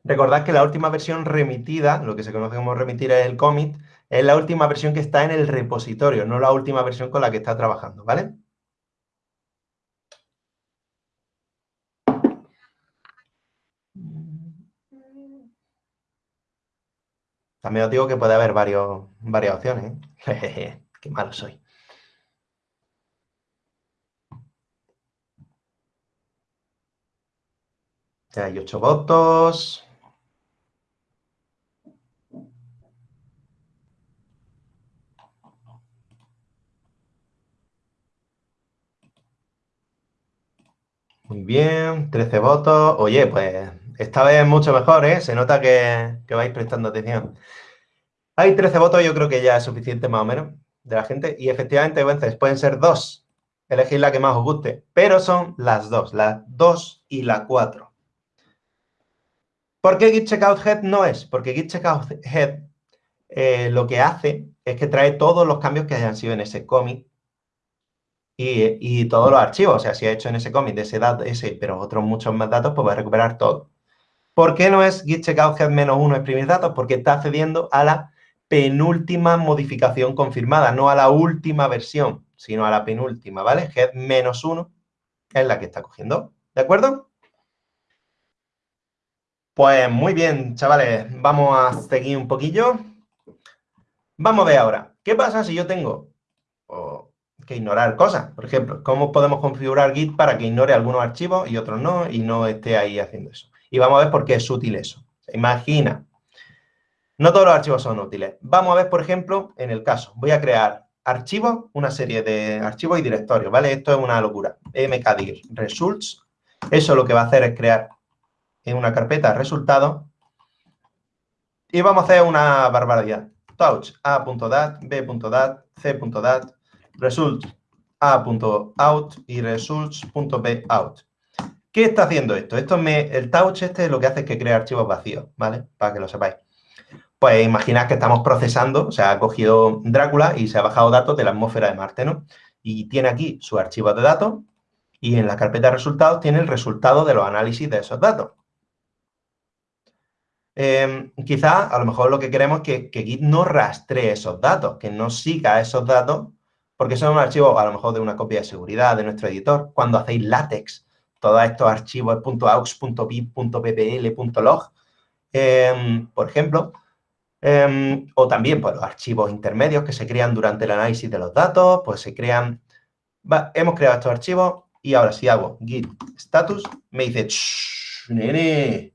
Recordad que la última versión remitida, lo que se conoce como remitir es el commit, es la última versión que está en el repositorio, no la última versión con la que está trabajando, ¿vale? También os digo que puede haber varias opciones. ¿eh? Qué malo soy. Hay ocho votos. Muy bien, 13 votos. Oye, pues esta vez mucho mejor, ¿eh? Se nota que, vais prestando atención. Hay 13 votos, yo creo que ya es suficiente más o menos de la gente. Y efectivamente, veces pueden ser dos. Elegid la que más os guste. Pero son las dos, las dos y la cuatro. ¿Por qué Git Checkout Head no es? Porque Git Checkout Head eh, lo que hace es que trae todos los cambios que hayan sido en ese commit y, todos los archivos. O sea, si ha hecho en ese commit ese dato, ese, pero otros muchos más datos, pues va a recuperar todo. ¿Por qué no es git checkout head menos uno exprimir datos? Porque está accediendo a la penúltima modificación confirmada, no a la última versión, sino a la penúltima, ¿vale? Head menos uno es la que está cogiendo, ¿de acuerdo? Pues muy bien, chavales, vamos a seguir un poquillo. Vamos a ver ahora, ¿qué pasa si yo tengo que ignorar cosas? Por ejemplo, ¿cómo podemos configurar Git para que ignore algunos archivos y otros no y no esté ahí haciendo eso? Y vamos a ver por qué es útil eso. Imagina, no todos los archivos son útiles. Vamos a ver, por ejemplo, en el caso, voy a crear archivos, una serie de archivos y directorios, ¿vale? Esto es una locura. mkdir results. Eso lo que va a hacer es crear en una carpeta resultados y vamos a hacer una barbaridad. Touch a.dat, b.dat, c.dat, results a.out y results.bout. ¿Qué está haciendo esto? Esto me, el touch este lo que hace es que crea archivos vacíos, ¿vale? Para que lo sepáis. Pues imaginad que estamos procesando, o sea, ha cogido Drácula y se ha bajado datos de la atmósfera de Marte, ¿no? Y tiene aquí su archivo de datos y en la carpeta de resultados tiene el resultado de los análisis de esos datos. Eh, quizás, a lo mejor lo que queremos es que, que, Git no rastree esos datos, que no siga esos datos, porque son un archivo a lo mejor de una copia de seguridad de nuestro editor. Cuando hacéis látex, todos estos archivos .aux, .ppl, .log, em, por ejemplo, em, o también pues, los archivos intermedios que se crean durante el análisis de los datos, pues se crean... hemos creado estos archivos y ahora si hago git status, me dice, nene,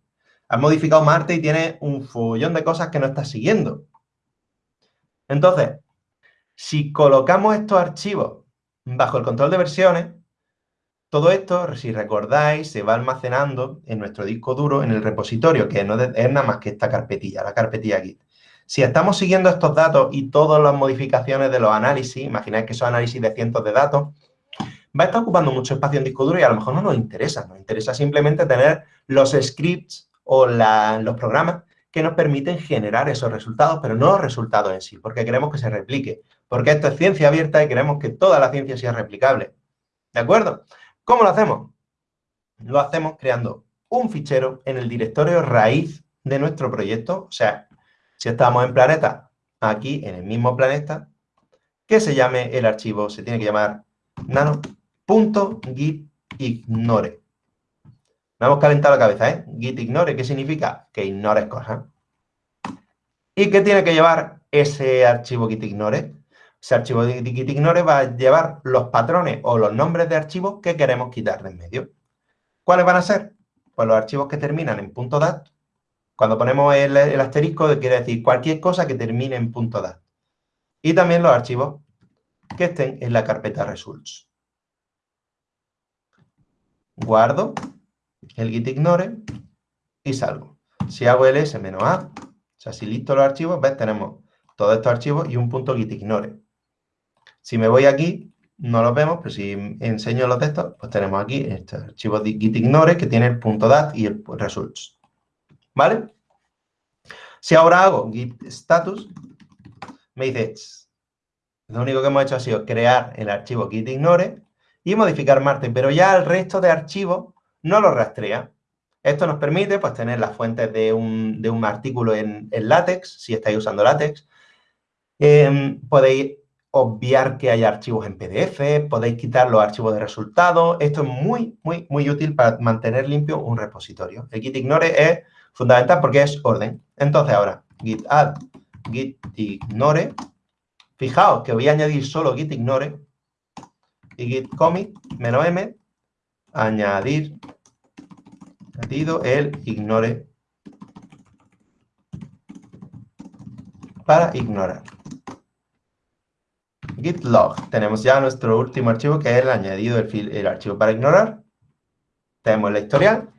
has modificado Marte y tiene un follón de cosas que no estás siguiendo. Entonces, si colocamos estos archivos bajo el control de versiones, todo esto, si recordáis, se va almacenando en nuestro disco duro, en el repositorio, que no es nada más que esta carpetilla, la carpetilla Git. Si estamos siguiendo estos datos y todas las modificaciones de los análisis, imagináis que son análisis de cientos de datos, va a estar ocupando mucho espacio en disco duro y a lo mejor no nos interesa. Nos interesa simplemente tener los scripts o los programas que nos permiten generar esos resultados, pero no los resultados en sí, porque queremos que se replique. Porque esto es ciencia abierta y queremos que toda la ciencia sea replicable. ¿De acuerdo? ¿Cómo lo hacemos? Lo hacemos creando un fichero en el directorio raíz de nuestro proyecto. O sea, si estamos en planeta, aquí en el mismo planeta, que se llame el archivo, se tiene que llamar nano.gitignore. Me hemos calentado la cabeza, ¿eh? Git ignore, ¿qué significa? Que ignores cosas. ¿Y qué tiene que llevar ese archivo git Ese archivo de git ignore va a llevar los patrones o los nombres de archivos que queremos quitar de en medio. ¿Cuáles van a ser? Pues los archivos que terminan en .dat. Cuando ponemos el, asterisco, quiere decir cualquier cosa que termine en .dat. Y también los archivos que estén en la carpeta results. Guardo el git ignore y salgo. Si hago el s menos a, o sea, si listo los archivos, ves, tenemos todos estos archivos y un punto git ignore. Si me voy aquí, no los vemos, pero si enseño los textos, pues tenemos aquí este archivo de git ignore que tiene el punto .dat y el results. ¿Vale? Si ahora hago git status, me dice, lo único que hemos hecho ha sido crear el archivo git ignore y modificar Marte, pero ya el resto de archivos no lo rastrea. Esto nos permite pues, tener las fuentes de un, artículo en, LaTeX, si estáis usando LaTeX. Em, podéis obviar que hay archivos en PDF, podéis quitar los archivos de resultados. Esto es muy, muy, muy útil para mantener limpio un repositorio. El git ignore es fundamental porque es orden. Entonces, ahora, git add, git ignore. Fijaos que voy a añadir solo git ignore y git commit menos m, añadir, añadido el ignore para ignorar. Git log. Tenemos ya nuestro último archivo que es el añadido el archivo para ignorar. Tenemos la historial.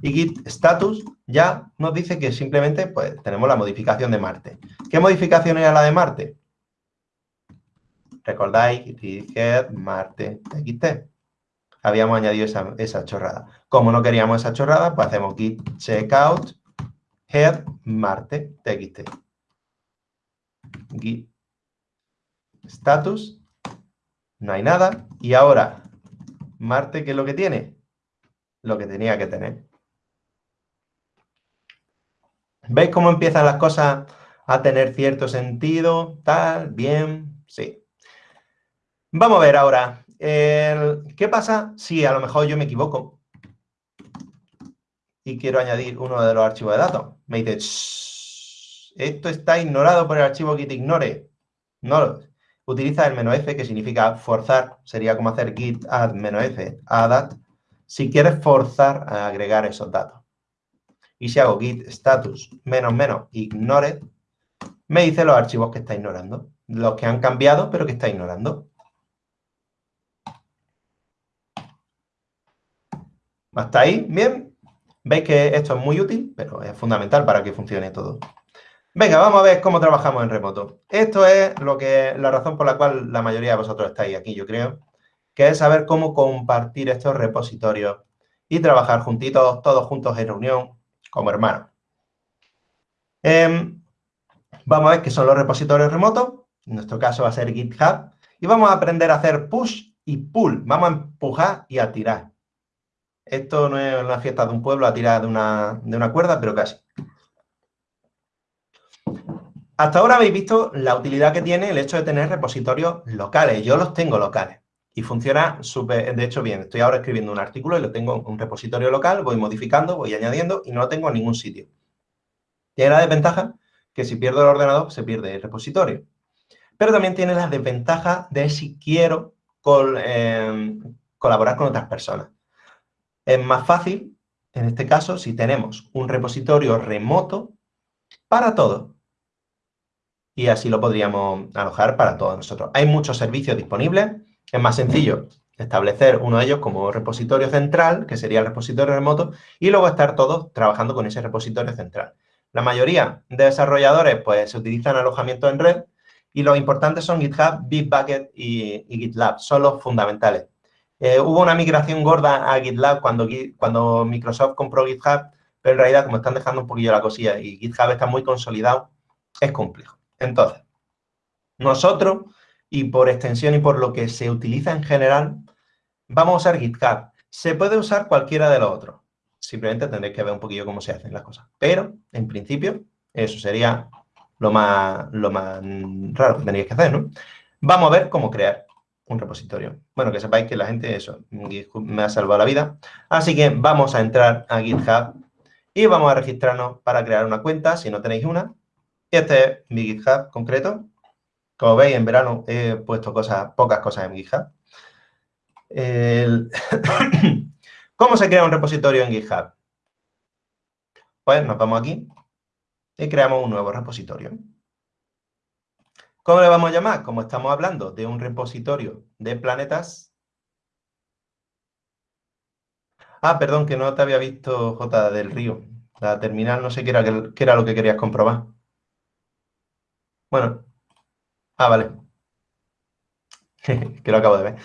Y git status ya nos dice que simplemente pues, tenemos la modificación de Marte. ¿Qué modificación era la de Marte? ¿Recordáis? Head Marte txt. Habíamos añadido esa, esa chorrada. Como no queríamos esa chorrada, pues hacemos git checkout head Marte txt. Git status, no hay nada. Y ahora, Marte, ¿qué es lo que tiene? Lo que tenía que tener. ¿Veis cómo empiezan las cosas a tener cierto sentido? Tal, bien, sí. Vamos a ver ahora, ¿qué pasa si a lo mejor yo me equivoco y quiero añadir uno de los archivos de datos? Me dice, esto está ignorado por el archivo que te ignore. No, utiliza el "-f", que significa forzar, sería como hacer git add "-f", add si quieres forzar a agregar esos datos. Y si hago git status menos menos ignore, me dice los archivos que está ignorando, los que han cambiado, pero que está ignorando. ¿Hasta ahí? ¿Bien? Veis que esto es muy útil, pero es fundamental para que funcione todo. Venga, vamos a ver cómo trabajamos en remoto. Esto es lo que, la razón por la cual la mayoría de vosotros estáis aquí, yo creo, que es saber cómo compartir estos repositorios y trabajar juntitos, todos juntos en reunión, como hermanos. Em, vamos a ver qué son los repositorios remotos. En nuestro caso va a ser GitHub. Y vamos a aprender a hacer push y pull. Vamos a empujar y a tirar. Esto no es una fiesta de un pueblo a tirar de una, de una cuerda, pero casi. Hasta ahora habéis visto la utilidad que tiene el hecho de tener repositorios locales. Yo los tengo locales y funciona súper, de hecho, bien. Estoy ahora escribiendo un artículo y lo tengo en un repositorio local, voy modificando, voy añadiendo y no lo tengo en ningún sitio. Tiene la desventaja que si pierdo el ordenador, se pierde el repositorio. Pero también tiene la desventaja de si quiero em, colaborar con otras personas. Es más fácil, en este caso, si tenemos un repositorio remoto para todo y así lo podríamos alojar para todos nosotros. Hay muchos servicios disponibles. Es más sencillo establecer uno de ellos como repositorio central, que sería el repositorio remoto, y luego estar todos trabajando con ese repositorio central. La mayoría de desarrolladores pues se utilizan alojamiento en red y los importantes son GitHub, Bitbucket y, GitLab, son los fundamentales. Eh, hubo una migración gorda a GitLab cuando, cuando Microsoft compró GitHub, pero en realidad como están dejando un poquillo la cosilla y GitHub está muy consolidado, es complejo. Entonces, nosotros, y por extensión y por lo que se utiliza en general, vamos a usar GitHub. Se puede usar cualquiera de los otros. Simplemente tendréis que ver un poquillo cómo se hacen las cosas. Pero, en principio, eso sería lo más, lo más raro que tendríais que hacer, ¿no? Vamos a ver cómo crear un repositorio. Bueno, que sepáis que la gente, eso, me ha salvado la vida. Así que vamos a entrar a GitHub y vamos a registrarnos para crear una cuenta, si no tenéis una. Este es mi GitHub concreto. Como veis, en verano he puesto cosas, pocas cosas en GitHub. ¿Cómo se crea un repositorio en GitHub? Pues nos vamos aquí y creamos un nuevo repositorio. ¿Cómo le vamos a llamar? Como estamos hablando de un repositorio de planetas. Ah, perdón, que no te había visto J del Río. La terminal, no sé qué era, qué era lo que querías comprobar. Bueno. Ah, vale. que lo acabo de ver.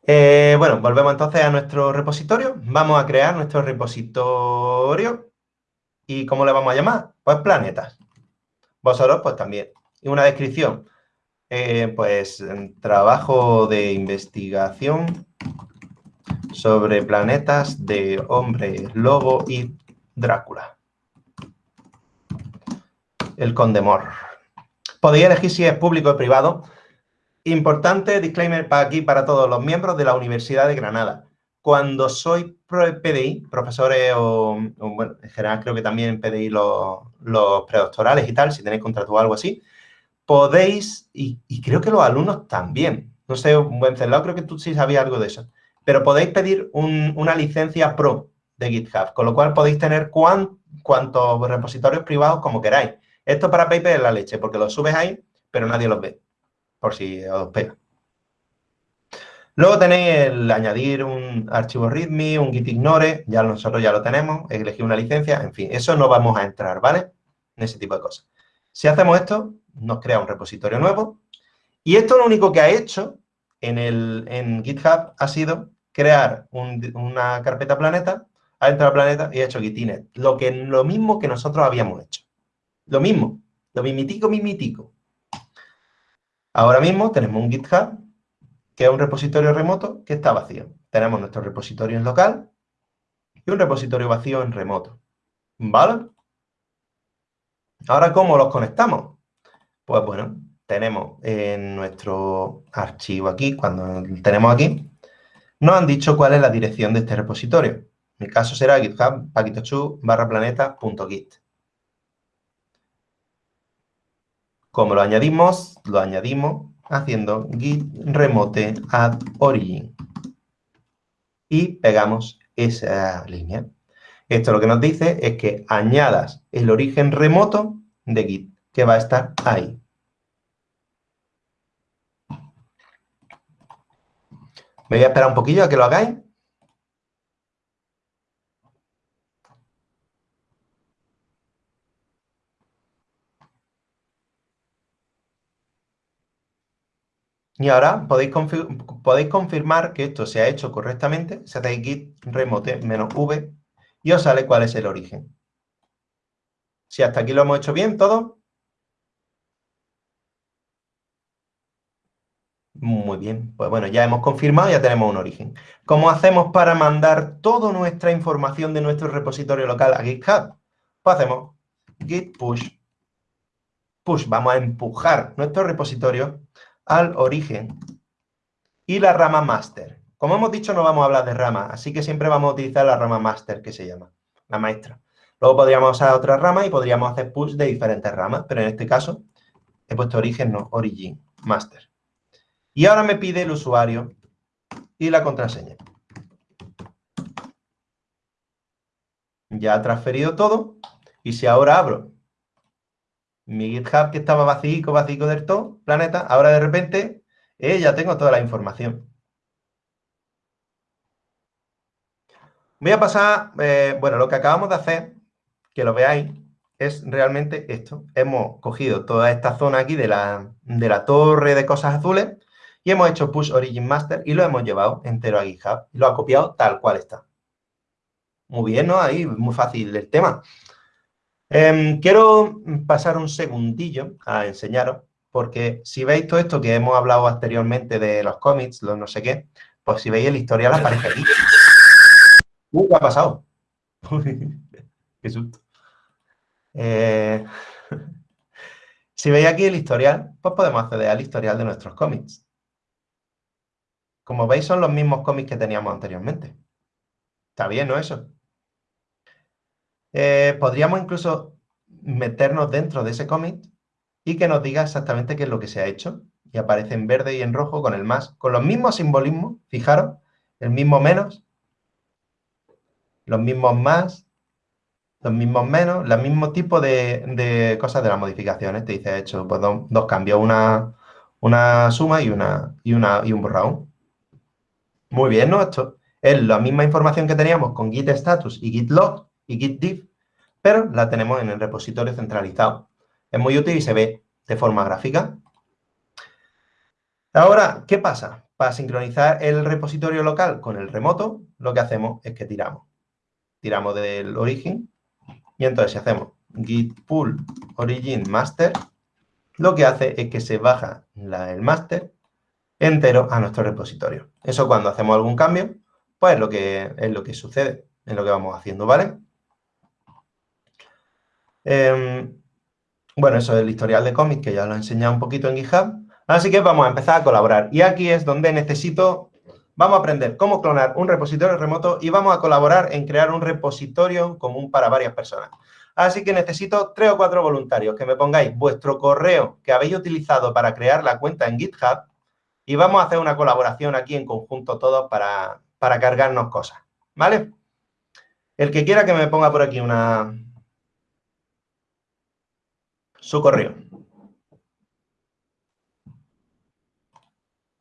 Eh, bueno, volvemos entonces a nuestro repositorio. Vamos a crear nuestro repositorio. ¿Y cómo le vamos a llamar? Pues planetas. Vosotros, pues también. Y una descripción. Eh, pues trabajo de investigación sobre planetas de hombre, lobo y Drácula. El Condemor. Podéis elegir si es público o privado. Importante disclaimer para aquí, para todos los miembros de la Universidad de Granada. cuando soy PDI, profesores o, bueno, en general creo que también PDI los, los predoctorales y tal, si tenéis contrato o algo así, podéis, y, creo que los alumnos también, no sé, celado, creo que tú sí sabías algo de eso, pero podéis pedir una licencia pro de GitHub, con lo cual podéis tener cuantos repositorios privados como queráis. Esto para Paper es la leche, porque los subes ahí, pero nadie los ve, por si os pega. Luego tenéis el añadir un archivo README, un git ignore, ya nosotros ya lo tenemos, elegir una licencia, en fin, eso no vamos a entrar, ¿vale? En ese tipo de cosas. Si hacemos esto, nos crea un repositorio nuevo y esto lo único que ha hecho en, el, en GitHub ha sido crear una carpeta planeta, ha entrado al planeta y ha hecho gitinet, lo, lo mismo que nosotros habíamos hecho. Lo mismo, lo mimitico, mimitico. Ahora mismo tenemos un GitHub que es un repositorio remoto que está vacío. Tenemos nuestro repositorio en local y un repositorio vacío en remoto. ¿Vale? Ahora, ¿cómo los conectamos? Pues bueno, tenemos en nuestro archivo aquí, cuando tenemos aquí, nos han dicho cuál es la dirección de este repositorio. En mi caso será github barra planeta.git. Como lo añadimos, lo añadimos haciendo git remote add origin. Y pegamos esa línea. Esto lo que nos dice es que añadas el origen remoto de git, que va a estar ahí. Me voy a esperar un poquillo a que lo hagáis. Y ahora podéis, podéis, confirmar que esto se ha hecho correctamente. Si hacéis git remote "-v" y os sale cuál es el origen. Si hasta aquí lo hemos hecho bien, todo. Muy bien, pues bueno, ya hemos confirmado, ya tenemos un origen. ¿Cómo hacemos para mandar toda nuestra información de nuestro repositorio local a GitHub? Pues hacemos git push. Push, vamos a empujar nuestro repositorio al origen y la rama master. Como hemos dicho, no vamos a hablar de rama, así que siempre vamos a utilizar la rama master, que se llama, la maestra. Luego podríamos usar otra rama y podríamos hacer push de diferentes ramas, pero en este caso he puesto origen, no, origin, master. Y ahora me pide el usuario y la contraseña. Ya ha transferido todo. Y si ahora abro mi GitHub que estaba vacío, vacío del todo, planeta, ahora de repente eh, ya tengo toda la información. Voy a pasar, eh, bueno, lo que acabamos de hacer, que lo veáis, es realmente esto. Hemos cogido toda esta zona aquí de la, de la torre de cosas azules y hemos hecho push origin master y lo hemos llevado entero a GitHub. Y lo ha copiado tal cual está. Muy bien, ¿no? Ahí, muy fácil el tema. Em, quiero pasar un segundillo a enseñaros, porque si veis todo esto que hemos hablado anteriormente de los cómics, los no sé qué, pues si veis el historial aparece aquí. Uh, ¿qué ha pasado? qué susto. Eh, si veis aquí el historial, pues podemos acceder al historial de nuestros cómics. Como veis, son los mismos cómics que teníamos anteriormente. Está bien, ¿no? Eso. Eh, podríamos incluso meternos dentro de ese cómic y que nos diga exactamente qué es lo que se ha hecho. Y aparece en verde y en rojo con el más, con los mismos simbolismos, fijaros, el mismo menos, los mismos más, los mismos menos, el mismo tipo de, cosas de las modificaciones. Te dice, he hecho pues, dos, cambios, una, una suma y, una, y, una, y un borrado. Muy bien, ¿no? Esto es la misma información que teníamos con git status y git log, y git diff, pero la tenemos en el repositorio centralizado. Es muy útil y se ve de forma gráfica. Ahora, ¿qué pasa? Para sincronizar el repositorio local con el remoto, lo que hacemos es que tiramos. Tiramos del origen y entonces si hacemos git pull origin master, lo que hace es que se baja el master entero a nuestro repositorio. Eso cuando hacemos algún cambio, pues es lo que, es lo que sucede, es lo que vamos haciendo, ¿vale? Em, bueno, eso es el historial de cómics, que ya lo he enseñado un poquito en GitHub. Así que vamos a empezar a colaborar. Y aquí es donde necesito vamos a aprender cómo clonar un repositorio remoto y vamos a colaborar en crear un repositorio común para varias personas. Así que necesito tres o cuatro voluntarios que me pongáis vuestro correo que habéis utilizado para crear la cuenta en GitHub y vamos a hacer una colaboración aquí en conjunto todos para, para cargarnos cosas, ¿vale? El que quiera que me ponga por aquí una... su correo.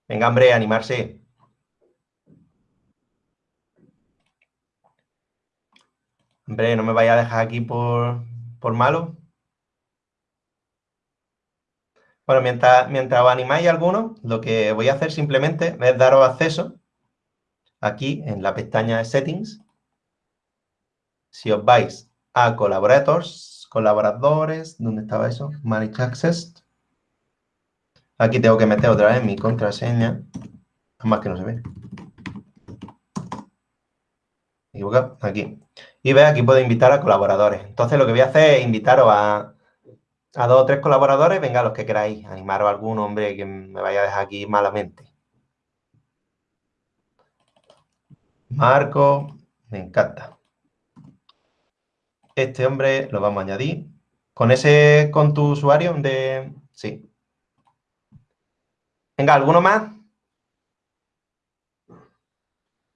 Venga, hombre, animarse. Hombre, no me vaya a dejar aquí por, por malo. Bueno, mientras, mientras os animáis algunos, lo que voy a hacer simplemente es daros acceso aquí en la pestaña de Settings. Si os vais a Collaborators, colaboradores, ¿dónde estaba eso? Manage Access. Aquí tengo que meter otra vez mi contraseña. Más que no se ve. Aquí. Y ve, aquí puedo invitar a colaboradores. Entonces, lo que voy a hacer es invitaros a, a dos o tres colaboradores. Venga, los que queráis. Animaros a algún hombre que me vaya a dejar aquí malamente. Marco, me encanta. Este hombre lo vamos a añadir. ¿Con ese, con tu usuario de...? Sí. Venga, ¿alguno más?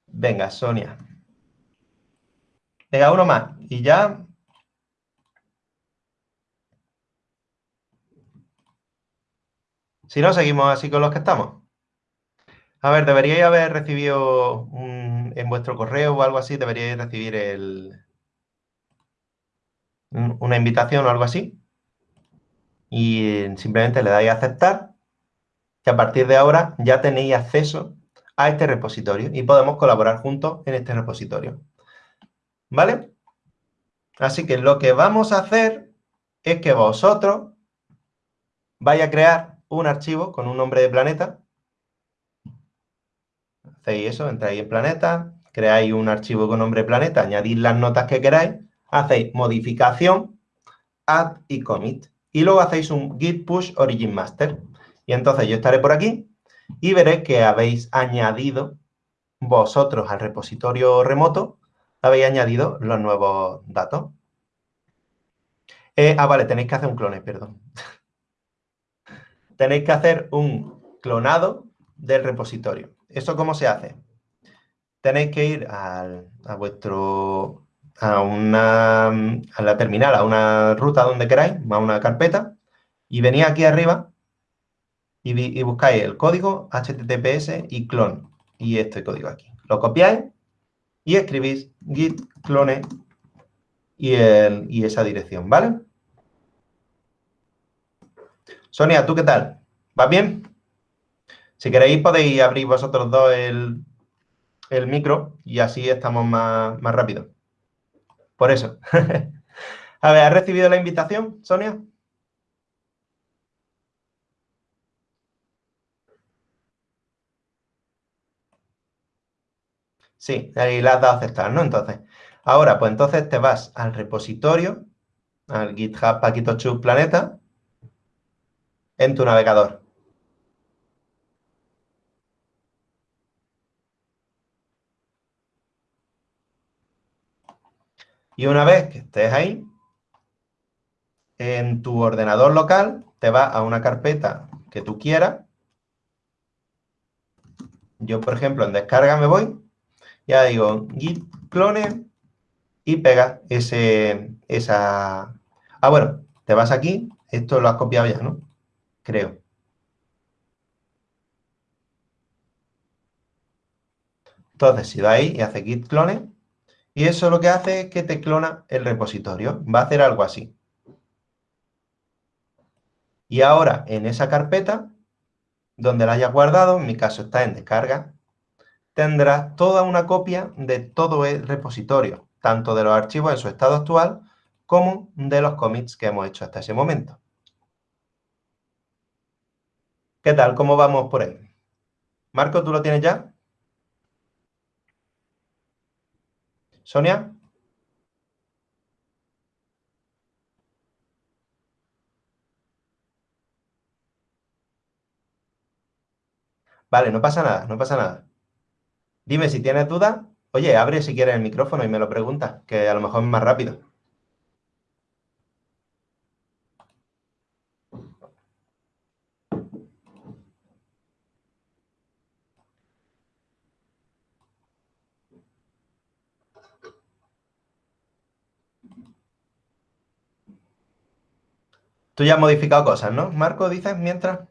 Venga, Sonia. Venga, uno más. Y ya... Si no, seguimos así con los que estamos. A ver, deberíais haber recibido en vuestro correo o algo así, deberíais recibir el, una invitación o algo así. Y simplemente le dais a aceptar. Que a partir de ahora ya tenéis acceso a este repositorio y podemos colaborar juntos en este repositorio. ¿Vale? Así que lo que vamos a hacer es que vosotros vais a crear un archivo con un nombre de planeta. Hacéis eso, entráis en planeta, creáis un archivo con nombre planeta, añadís las notas que queráis, hacéis modificación, add y commit. Y luego hacéis un git push origin master. Y entonces yo estaré por aquí y veré que habéis añadido vosotros al repositorio remoto, habéis añadido los nuevos datos. Eh, ah, vale, tenéis que hacer un clone, perdón. tenéis que hacer un clonado del repositorio. ¿Eso cómo se hace? Tenéis que ir a vuestro, a una, a la terminal, a una ruta donde queráis, a una carpeta, y venís aquí arriba y, buscáis el código HTTPS y clone, y este código aquí. Lo copiáis y escribís git clone y, y esa dirección, ¿vale? Sonia, ¿tú qué tal? ¿Vas bien? Si queréis podéis abrir vosotros dos el, el micro y así estamos más, más rápido. Por eso. A ver, ¿has recibido la invitación, Sonia? Sí, ahí la has dado a aceptar, ¿no? Entonces, ahora, pues entonces te vas al repositorio, al GitHub Paquito Planeta, en tu navegador. Y una vez que estés ahí, en tu ordenador local te vas a una carpeta que tú quieras. Yo, por ejemplo, en descarga me voy, ya digo git clone y pega ese, esa... Ah, bueno, te vas aquí, esto lo has copiado ya, ¿no? Creo. Entonces, si va ahí y hace git clone, y eso lo que hace es que te clona el repositorio. Va a hacer algo así. Y ahora, en esa carpeta, donde la hayas guardado, en mi caso está en descarga, tendrás toda una copia de todo el repositorio, tanto de los archivos en su estado actual, como de los commits que hemos hecho hasta ese momento. ¿Qué tal? ¿Cómo vamos por ahí? Marco, ¿tú lo tienes ya? Sonia. Vale, no pasa nada, no pasa nada. Dime si tienes dudas. Oye, abre si quieres el micrófono y me lo preguntas, que a lo mejor es más rápido. Tú ya has modificado cosas, ¿no? Marco, dices, mientras.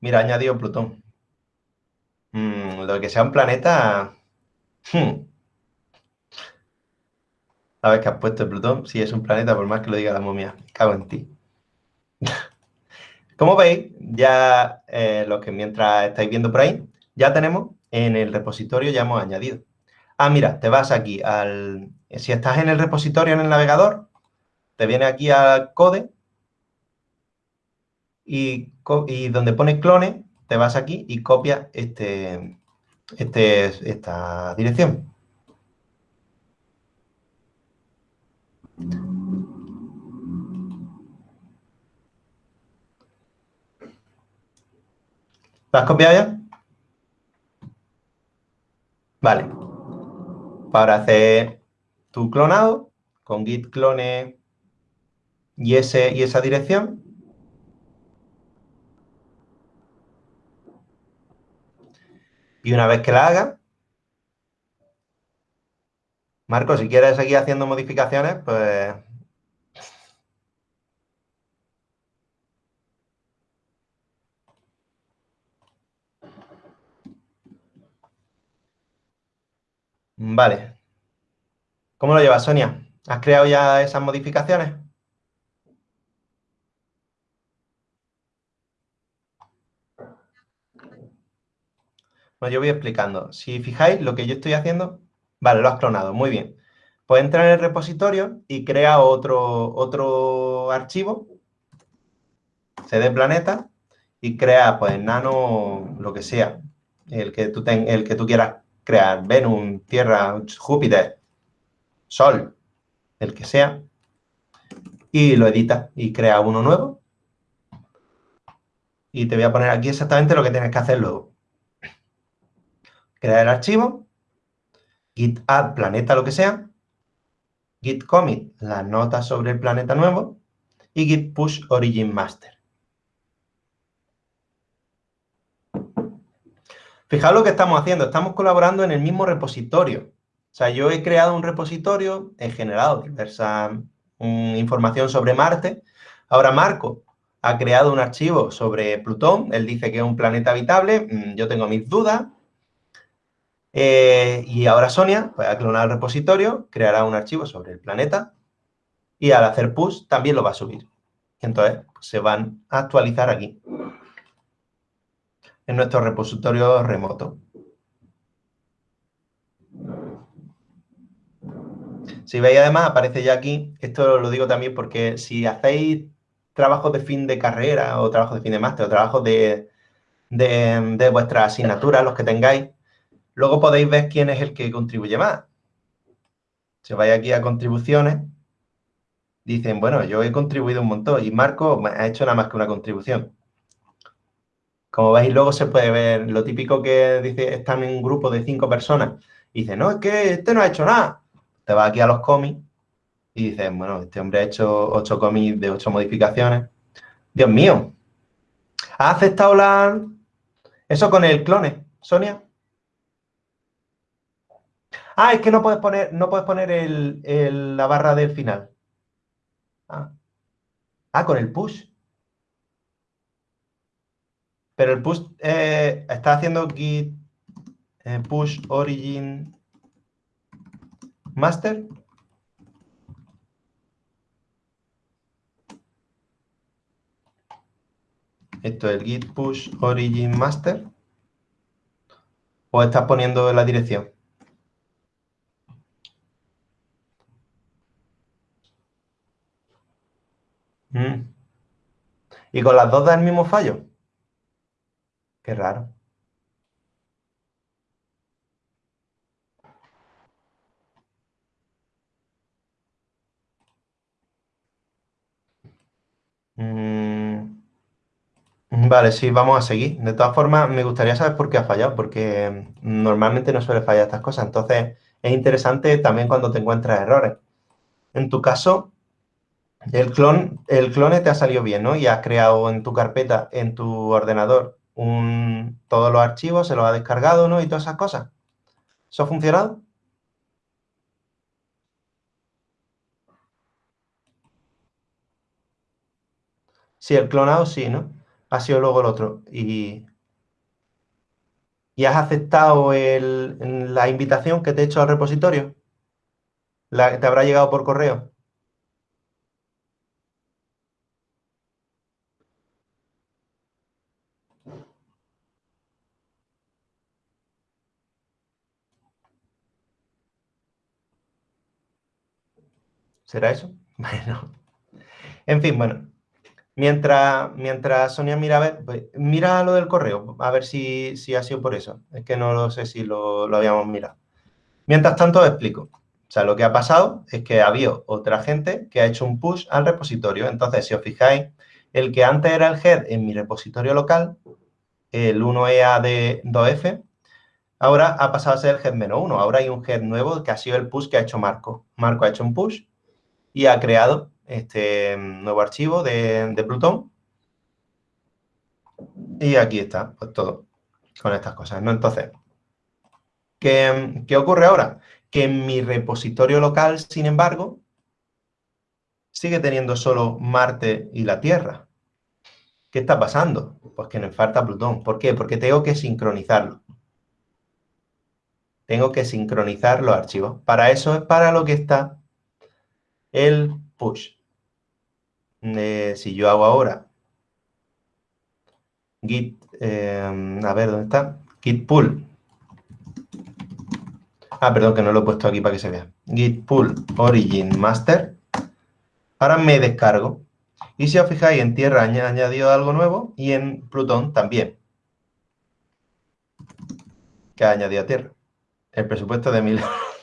Mira, añadido Plutón. Mm, lo que sea un planeta... Hmm. ¿Sabes que has puesto Plutón? Sí, es un planeta, por más que lo diga la momia. Cago en ti. Como veis, ya eh, lo que mientras estáis viendo por ahí, ya tenemos en el repositorio, ya hemos añadido. Ah, mira, te vas aquí al... Si estás en el repositorio en el navegador, te viene aquí al code y, donde pone clone, te vas aquí y copias este, este, esta dirección. ¿La has copiado ya? Vale. Para hacer tu clonado con git clone y, ese, y esa dirección, Y una vez que la haga, Marco, si quieres seguir haciendo modificaciones, pues... Vale. ¿Cómo lo llevas, Sonia? ¿Has creado ya esas modificaciones? Bueno, yo voy explicando. Si fijáis, lo que yo estoy haciendo... Vale, lo has clonado, muy bien. Pues entra en el repositorio y crea otro, otro archivo, cd planeta, y crea, pues, nano, lo que sea, el que tú, ten, el que tú quieras crear, Venus, Tierra, Júpiter, Sol, el que sea, y lo edita y crea uno nuevo. Y te voy a poner aquí exactamente lo que tienes que hacer luego crear el archivo, git add planeta lo que sea, git commit las notas sobre el planeta nuevo y git push origin master. Fijaos lo que estamos haciendo, estamos colaborando en el mismo repositorio. O sea, yo he creado un repositorio, he generado diversa mm, información sobre Marte. Ahora Marco ha creado un archivo sobre Plutón, él dice que es un planeta habitable, mm, yo tengo mis dudas, eh, y ahora Sonia va a clonar el repositorio, creará un archivo sobre el planeta y al hacer push también lo va a subir. Entonces pues, se van a actualizar aquí, en nuestro repositorio remoto. Si veis además, aparece ya aquí, esto lo digo también porque si hacéis trabajos de fin de carrera o trabajos de fin de máster o trabajos de, de, vuestras asignaturas, los que tengáis, Luego podéis ver quién es el que contribuye más. Si vais aquí a contribuciones, dicen, bueno, yo he contribuido un montón y Marco ha hecho nada más que una contribución. Como veis, luego se puede ver lo típico que dice, están en un grupo de cinco personas y dice, no, es que este no ha hecho nada. Te vas aquí a los cómics y dices, bueno, este hombre ha hecho ocho cómics de ocho modificaciones. Dios mío, ¿ha aceptado la... eso con el clone, Sonia? Ah, es que no puedes poner, no puedes poner la barra del final. Ah. ah. con el push. Pero el push eh, está haciendo git eh, push origin master. Esto es el git push origin master. O estás poniendo la dirección. Mm. ¿Y con las dos da el mismo fallo? Qué raro. Mm. Vale, sí, vamos a seguir. De todas formas, me gustaría saber por qué ha fallado, porque normalmente no suele fallar estas cosas. Entonces, es interesante también cuando te encuentras errores. En tu caso, el clon, el clone te ha salido bien, ¿no? Y has creado en tu carpeta, en tu ordenador, un, todos los archivos, se los ha descargado, ¿no? Y todas esas cosas. ¿Eso ha funcionado? Sí, el clonado sí, ¿no? Ha sido luego el otro. Y, ¿Y has aceptado la invitación que te he hecho al repositorio? ¿La, ¿Te habrá llegado por correo? ¿Será eso? Bueno. En fin, bueno. Mientras, mientras Sonia mira a ver, pues, mira lo del correo, a ver si, ha sido por eso. Es que no lo sé si lo, lo habíamos mirado. Mientras tanto, os explico. O sea, lo que ha pasado es que ha habido otra gente que ha hecho un push al repositorio. Entonces, si os fijáis, el que antes era el head en mi repositorio local, el 1EA de 2F, ahora ha pasado a ser el head menos 1. Ahora hay un head nuevo que ha sido el push que ha hecho Marco. Marco ha hecho un push y ha creado este nuevo archivo de, de Plutón. Y aquí está, pues todo, con estas cosas, ¿no? Entonces, ¿qué, ¿qué ocurre ahora? Que en mi repositorio local, sin embargo, sigue teniendo solo Marte y la Tierra. ¿Qué está pasando? Pues que me falta Plutón. ¿Por qué? Porque tengo que sincronizarlo. Tengo que sincronizar los archivos. Para eso es para lo que está el push. si yo hago ahora git, em, a ver, ¿dónde está? Git pull. Ah, perdón, que no lo he puesto aquí para que se vea. Git pull origin master. Ahora me descargo. Y si os fijáis, en tierra añadido algo nuevo y en Plutón también. Que ha añadido a tierra. El presupuesto de mil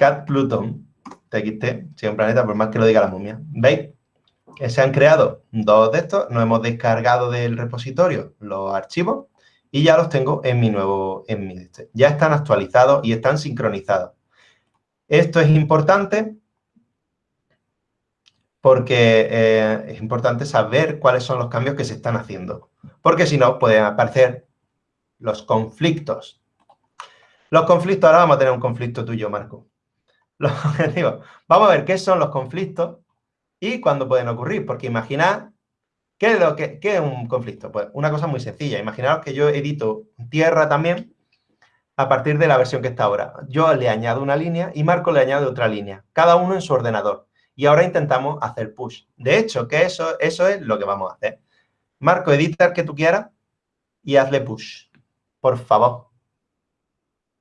Cat Pluton, TXT, si un planeta, por más que lo diga la momia. ¿Veis? Que se han creado dos de estos, nos hemos descargado del repositorio los archivos y ya los tengo en mi nuevo, en mi este. Ya están actualizados y están sincronizados. Esto es importante porque eh, es importante saber cuáles son los cambios que se están haciendo. Porque si no, pueden aparecer los conflictos. Los conflictos, ahora vamos a tener un conflicto tuyo, Marco los objetivos. Vamos a ver qué son los conflictos y cuándo pueden ocurrir, porque imaginad, ¿qué es, un conflicto? Pues una cosa muy sencilla. Imaginaos que yo edito tierra también a partir de la versión que está ahora. Yo le añado una línea y Marco le añade otra línea, cada uno en su ordenador. Y ahora intentamos hacer push. De hecho, que eso, eso es lo que vamos a hacer. Marco, edita el que tú quieras y hazle push. Por favor.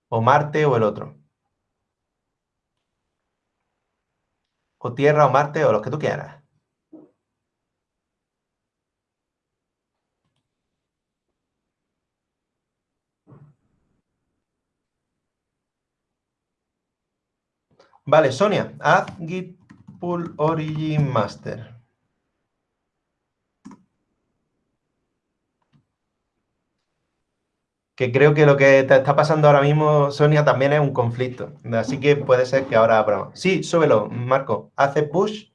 O Marte o el otro. O Tierra o Marte o lo que tú quieras. Vale, Sonia, haz git pull origin master. Que creo que lo que te está pasando ahora mismo, Sonia, también es un conflicto. Así que puede ser que ahora. Sí, súbelo, Marco. Hace push.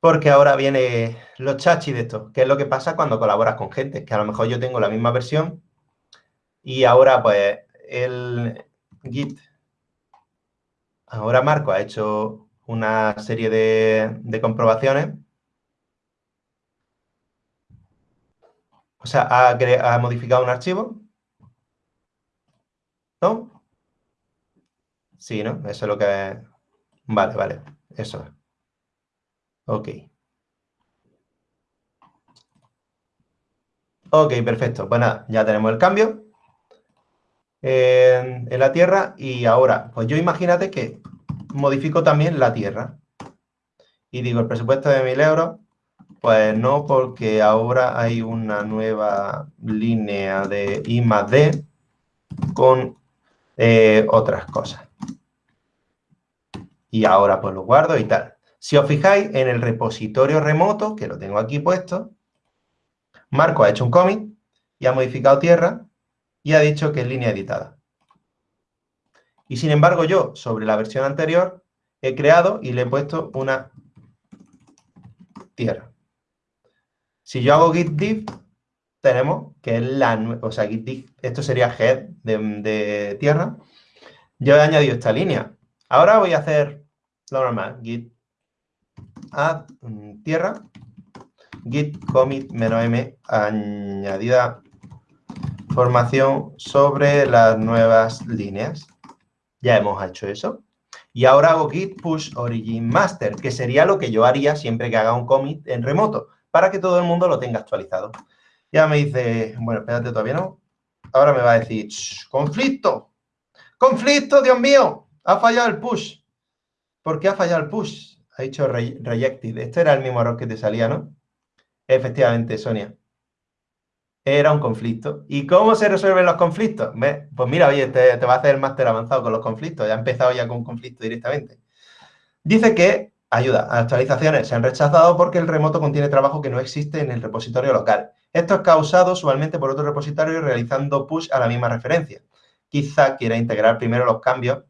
Porque ahora viene los chachis de esto. ¿Qué es lo que pasa cuando colaboras con gente? Que a lo mejor yo tengo la misma versión y ahora, pues, el Git. Ahora Marco ha hecho una serie de, de comprobaciones O sea, ha, modificado un archivo. ¿No? Sí, ¿no? Eso es lo que... Vale, vale. Eso es. Ok. Ok, perfecto. Pues nada, ya tenemos el cambio en, en la Tierra y ahora, pues yo imagínate que modifico también la Tierra y digo el presupuesto de 1.000 euros pues no, porque ahora hay una nueva línea de I más D con eh, otras cosas. Y ahora pues lo guardo y tal. Si os fijáis en el repositorio remoto, que lo tengo aquí puesto, Marco ha hecho un commit y ha modificado tierra y ha dicho que es línea editada. Y sin embargo yo, sobre la versión anterior, he creado y le he puesto una tierra. Si yo hago git diff, tenemos que es la, o sea, git diff, esto sería head de, de tierra. Yo he añadido esta línea. Ahora voy a hacer lo normal, git add mm, tierra, git commit "-m", añadida información sobre las nuevas líneas. Ya hemos hecho eso. Y ahora hago git push origin master, que sería lo que yo haría siempre que haga un commit en remoto, para que todo el mundo lo tenga actualizado. Ya me dice, bueno, espérate, todavía no. Ahora me va a decir, conflicto, conflicto, Dios mío, ha fallado el push. ¿Por qué ha fallado el push? Ha dicho rejected. Este era el mismo error que te salía, ¿no? Efectivamente, Sonia. Era un conflicto. ¿Y cómo se resuelven los conflictos? Pues mira, oye, te, va a hacer el máster avanzado con los conflictos. Ya ha empezado ya con un conflicto directamente. Dice que, ayuda, actualizaciones se han rechazado porque el remoto contiene trabajo que no existe en el repositorio local. Esto es causado usualmente por otro repositorio realizando push a la misma referencia. Quizá quiera integrar primero los cambios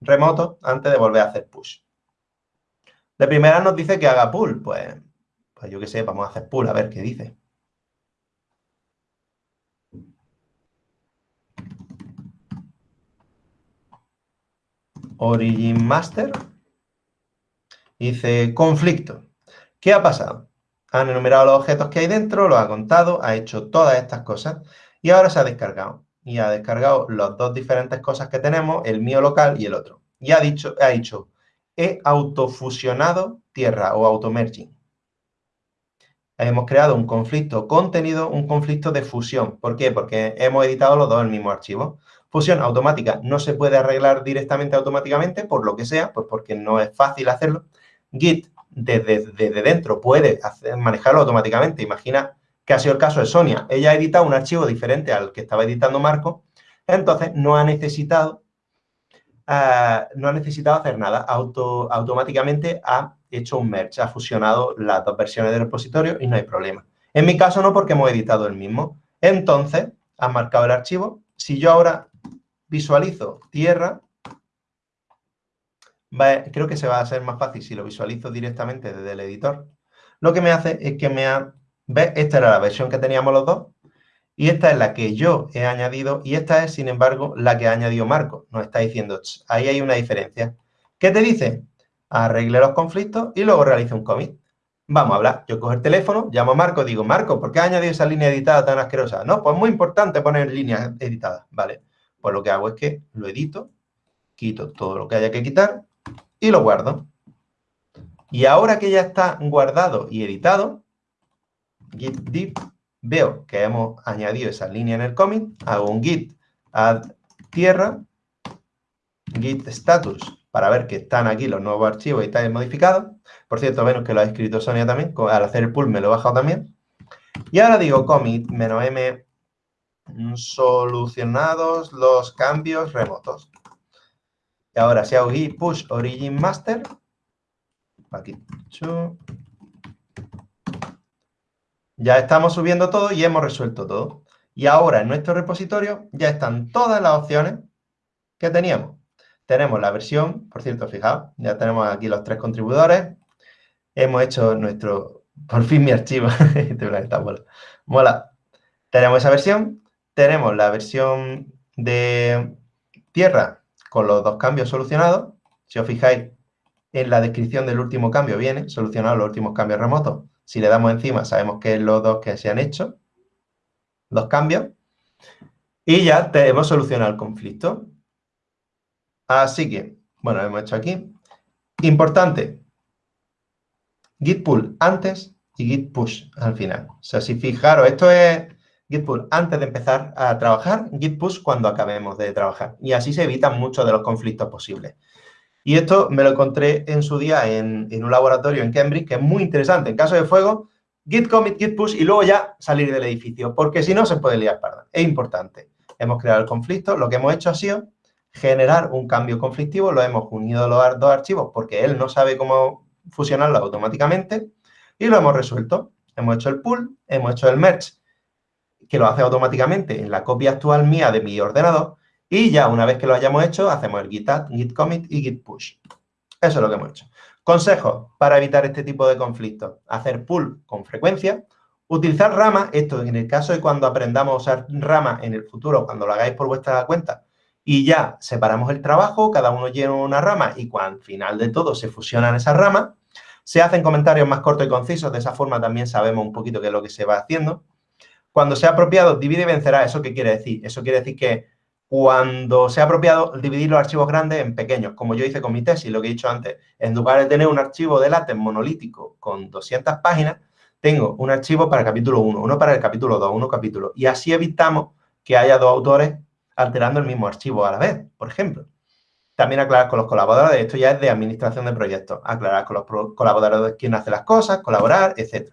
remotos antes de volver a hacer push. De primera nos dice que haga pull. Pues, pues yo qué sé, vamos a hacer pull a ver qué dice. Origin Master. Dice conflicto. ¿Qué ha pasado? Han enumerado los objetos que hay dentro, lo ha contado, ha hecho todas estas cosas y ahora se ha descargado. Y ha descargado las dos diferentes cosas que tenemos, el mío local y el otro. Y ha dicho, ha dicho he autofusionado tierra o automerging. Hemos creado un conflicto contenido, un conflicto de fusión. ¿Por qué? Porque hemos editado los dos el mismo archivo. Fusión automática no se puede arreglar directamente automáticamente, por lo que sea, pues porque no es fácil hacerlo. Git, desde, dentro, puede manejarlo automáticamente. Imagina que ha sido el caso de Sonia. Ella ha editado un archivo diferente al que estaba editando Marco, entonces no ha necesitado Ah, no ha necesitado hacer nada. Auto, automáticamente ha hecho un merge, ha fusionado las dos versiones del repositorio y no hay problema. En mi caso no, porque hemos editado el mismo. Entonces, ha marcado el archivo. Si yo ahora visualizo tierra, creo que se va a hacer más fácil si lo visualizo directamente desde el editor. Lo que me hace es que me ha... ¿Ves? Esta era la versión que teníamos los dos. Y esta es la que yo he añadido y esta es, sin embargo, la que ha añadido Marco. Nos está diciendo, ahí hay una diferencia. ¿Qué te dice? Arregle los conflictos y luego realice un commit. Vamos a hablar. Yo cojo el teléfono, llamo a Marco, digo, Marco, ¿por qué ha añadido esa línea editada tan asquerosa? No, pues muy importante poner líneas editadas. Vale, pues lo que hago es que lo edito, quito todo lo que haya que quitar y lo guardo. Y ahora que ya está guardado y editado, git diff veo que hemos añadido esa línea en el commit, hago un git add tierra, git status para ver que están aquí los nuevos archivos y están modificados. Por cierto, vemos que lo ha escrito Sonia también, al hacer el pull me lo he bajado también. Y ahora digo commit menos m solucionados los cambios remotos. Y ahora si hago git push origin master, aquí, ya estamos subiendo todo y hemos resuelto todo. Y ahora en nuestro repositorio ya están todas las opciones que teníamos. Tenemos la versión, por cierto, fijaos, ya tenemos aquí los tres contribuidores. Hemos hecho nuestro, por fin mi archivo, este mola. Tenemos esa versión, tenemos la versión de tierra con los dos cambios solucionados. Si os fijáis, en la descripción del último cambio viene solucionado los últimos cambios remotos. Si le damos encima, sabemos que es los dos que se han hecho, los cambios. Y ya hemos solucionado el conflicto. Así que, bueno, hemos hecho aquí. Importante, git pull antes y git push al final. O sea, si fijaros, esto es git pull antes de empezar a trabajar, git push cuando acabemos de trabajar. Y así se evitan muchos de los conflictos posibles. Y esto me lo encontré en su día en, un laboratorio en Cambridge, que es muy interesante. En caso de fuego, git commit, git push y luego ya salir del edificio, porque si no se puede liar parda. Es importante. Hemos creado el conflicto, lo que hemos hecho ha sido generar un cambio conflictivo, lo hemos unido los dos archivos porque él no sabe cómo fusionarlo automáticamente y lo hemos resuelto. Hemos hecho el pull, hemos hecho el merge, que lo hace automáticamente en la copia actual mía de mi ordenador y ya una vez que lo hayamos hecho, hacemos el git add, git commit y git push. Eso es lo que hemos hecho. Consejos para evitar este tipo de conflictos. Hacer pull con frecuencia. Utilizar rama, esto en el caso de cuando aprendamos a usar rama en el futuro, cuando lo hagáis por vuestra cuenta, y ya separamos el trabajo, cada uno llena una rama y cuando al final de todo se fusionan esas ramas, se hacen comentarios más cortos y concisos, de esa forma también sabemos un poquito qué es lo que se va haciendo. Cuando sea apropiado, divide y vencerá. ¿Eso qué quiere decir? Eso quiere decir que cuando sea apropiado, dividir los archivos grandes en pequeños, como yo hice con mi tesis, lo que he dicho antes. En lugar de tener un archivo de látex monolítico con 200 páginas, tengo un archivo para el capítulo 1, uno para el capítulo 2, uno capítulo. Y así evitamos que haya dos autores alterando el mismo archivo a la vez, por ejemplo. También aclarar con los colaboradores, esto ya es de administración de proyectos, aclarar con los colaboradores quién hace las cosas, colaborar, etc.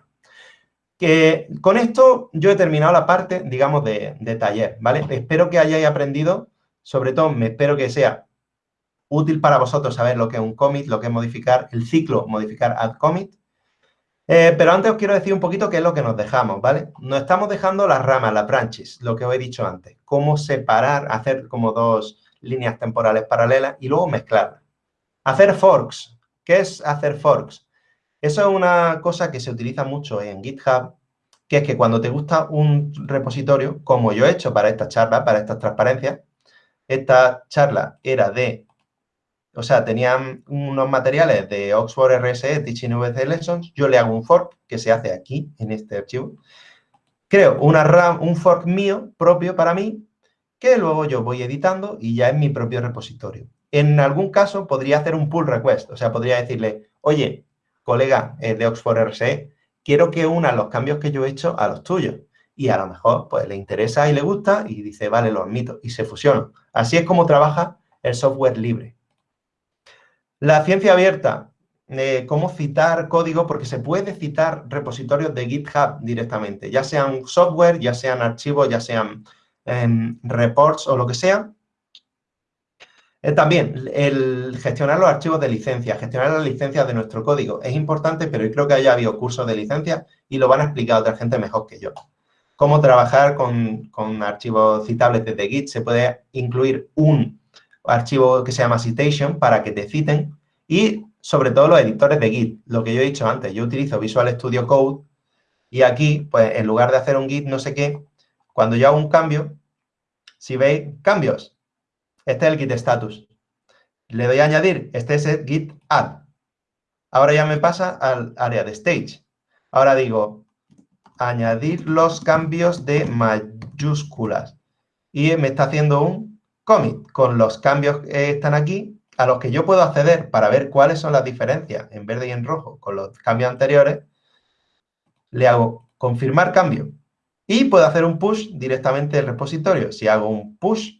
Que con esto yo he terminado la parte, digamos, de, taller, ¿vale? Espero que hayáis aprendido, sobre todo me espero que sea útil para vosotros saber lo que es un commit, lo que es modificar el ciclo, modificar add commit, eh, pero antes os quiero decir un poquito qué es lo que nos dejamos, ¿vale? Nos estamos dejando las ramas, las branches, lo que os he dicho antes. Cómo separar, hacer como dos líneas temporales paralelas y luego mezclarlas. Hacer forks. ¿Qué es hacer forks? Eso es una cosa que se utiliza mucho en GitHub, que es que cuando te gusta un repositorio, como yo he hecho para esta charla, para estas transparencias, esta charla era de o sea, tenían unos materiales de Oxford RSE, Teaching VC Lessons, yo le hago un fork que se hace aquí, en este archivo. Creo una RAM, un fork mío, propio para mí, que luego yo voy editando y ya es mi propio repositorio. En algún caso podría hacer un pull request, o sea, podría decirle, oye, colega eh, de Oxford RSE, quiero que una los cambios que yo he hecho a los tuyos. Y a lo mejor pues le interesa y le gusta y dice, vale, lo admito, y se fusionan. Así es como trabaja el software libre. La ciencia abierta, eh, cómo citar código, porque se puede citar repositorios de GitHub directamente, ya sean software, ya sean archivos, ya sean em, reports o lo que sea. También, el gestionar los archivos de licencia, gestionar las licencias de nuestro código. Es importante, pero yo creo que haya habido cursos de licencia y lo van a explicar otra gente mejor que yo. Cómo trabajar con, con archivos citables desde Git, se puede incluir un archivo que se llama citation para que te citen. Y sobre todo los editores de Git, lo que yo he dicho antes, yo utilizo Visual Studio Code y aquí, pues en lugar de hacer un Git no sé qué, cuando yo hago un cambio, si veis cambios, este es el Git status. Le doy a añadir, este es el Git add. Ahora ya me pasa al área de stage. Ahora digo, añadir los cambios de mayúsculas. Y me está haciendo un commit con los cambios que están aquí a los que yo puedo acceder para ver cuáles son las diferencias en verde y en rojo con los cambios anteriores, le hago confirmar cambio y puedo hacer un push directamente del repositorio. Si hago un push,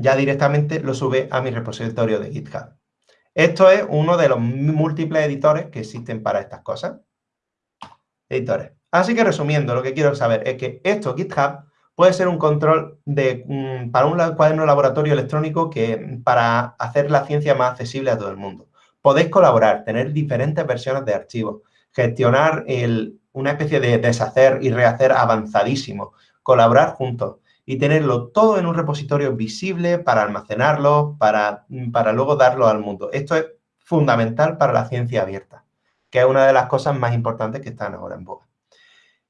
ya directamente lo sube a mi repositorio de GitHub. Esto es uno de los múltiples editores que existen para estas cosas. Editores. Así que resumiendo, lo que quiero saber es que esto GitHub puede ser un control de, mm, para un cuaderno laboratorio electrónico que para hacer la ciencia más accesible a todo el mundo. Podéis colaborar, tener diferentes versiones de archivos, gestionar una especie de deshacer y rehacer avanzadísimo, colaborar juntos y tenerlo todo en un repositorio visible para almacenarlo, para, para luego darlo al mundo. Esto es fundamental para la ciencia abierta, que es una de las cosas más importantes que están ahora en boga.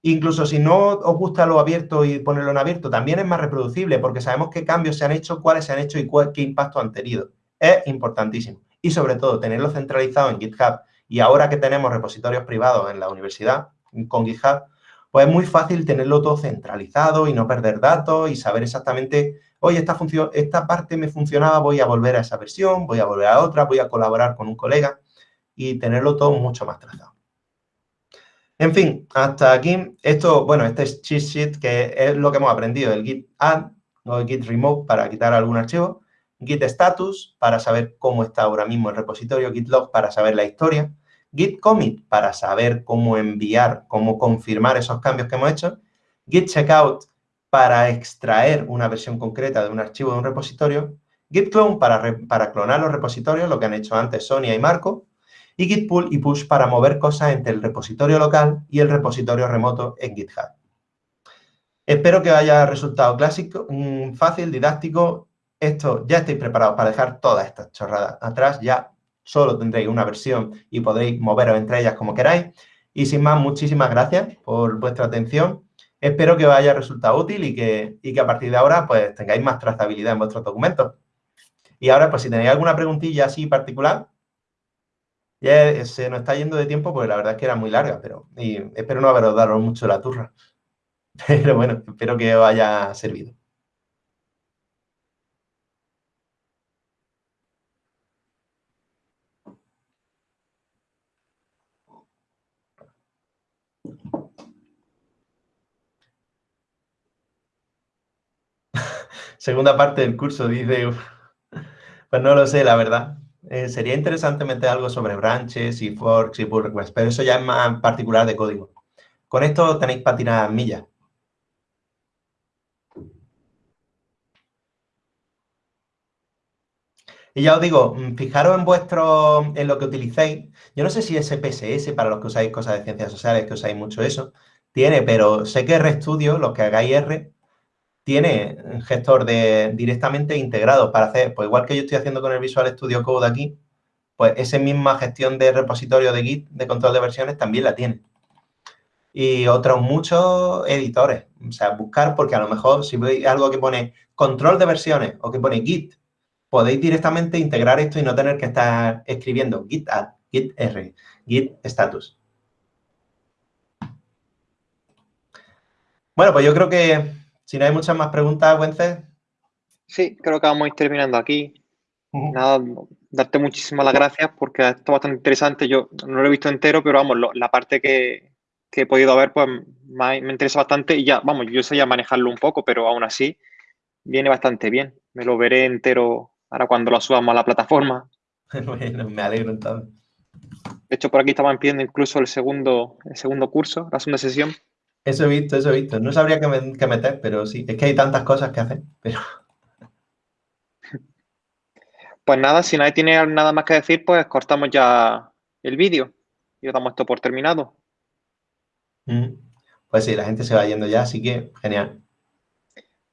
Incluso si no os gusta lo abierto y ponerlo en abierto, también es más reproducible porque sabemos qué cambios se han hecho, cuáles se han hecho y qué impacto han tenido. Es importantísimo. Y sobre todo, tenerlo centralizado en GitHub. Y ahora que tenemos repositorios privados en la universidad con GitHub, pues es muy fácil tenerlo todo centralizado y no perder datos y saber exactamente, oye, esta, esta parte me funcionaba, voy a volver a esa versión, voy a volver a otra, voy a colaborar con un colega y tenerlo todo mucho más trazado. En fin, hasta aquí, esto, bueno, este es cheat sheet, que es lo que hemos aprendido, el git add o el git remove para quitar algún archivo, git status para saber cómo está ahora mismo el repositorio, git log para saber la historia, git commit para saber cómo enviar, cómo confirmar esos cambios que hemos hecho, git checkout para extraer una versión concreta de un archivo de un repositorio Git clone para, clonar los repositorios, lo que han hecho antes Sonia y Marco, y Git pull y push para mover cosas entre el repositorio local y el repositorio remoto en GitHub. Espero que haya resultado clásico, mm, fácil, didáctico. Esto ya estáis preparados para dejar todas estas chorradas atrás. Ya solo tendréis una versión y podréis moveros entre ellas como queráis. Y sin más, muchísimas gracias por vuestra atención. Espero que os haya resultado útil y que, y que a partir de ahora pues tengáis más trazabilidad en vuestros documentos. Y ahora, pues si tenéis alguna preguntilla así particular, ya se nos está yendo de tiempo porque la verdad es que era muy larga, pero y espero no haberos dado mucho la turra. Pero bueno, espero que os haya servido. Segunda parte del curso, dice... Pues no lo sé, la verdad. Eh, sería interesante meter algo sobre branches y forks y pull requests, pero eso ya es más particular de código. Con esto tenéis para tirar millas. Y ya os digo, mm, fijaros en vuestro, en lo que utilicéis. Yo no sé si es PSS para los que usáis cosas de ciencias sociales, que usáis mucho eso, tiene, pero sé que RStudio, los que hagáis R, tiene un gestor de, directamente integrado para hacer, pues igual que yo estoy haciendo con el Visual Studio Code aquí, pues esa misma gestión de repositorio de Git, de control de versiones, también la tiene. Y otros muchos editores. O sea, buscar, porque a lo mejor si veis algo que pone control de versiones o que pone Git, podéis directamente integrar esto y no tener que estar escribiendo Git add, Git R, Git status. Bueno, pues yo creo que si no hay muchas más preguntas, Wences. Sí, creo que vamos a ir terminando aquí. Nada, darte muchísimas las gracias porque esto es bastante interesante. Yo no lo he visto entero, pero vamos, la parte que, he podido ver, pues me, interesa bastante y ya, vamos, yo sé ya manejarlo un poco, pero aún así viene bastante bien. Me lo veré entero ahora cuando lo subamos a la plataforma. bueno, me alegro entonces. De hecho, por aquí estaban pidiendo incluso el segundo, el segundo curso, la segunda sesión. Eso he visto, eso he visto. No sabría qué, meter, pero sí. Es que hay tantas cosas que hacer, pero... Pues nada, si nadie tiene nada más que decir, pues cortamos ya el vídeo y damos esto por terminado. Mm. Pues sí, la gente se va yendo ya, así que genial.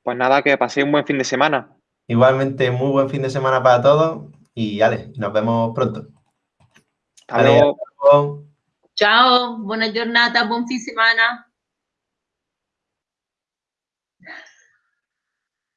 Pues nada, que paséis un buen fin de semana. Igualmente, muy buen fin de semana para todos y Ale, nos vemos pronto. Hasta luego. Chao, buona giornata, buon fin de semana.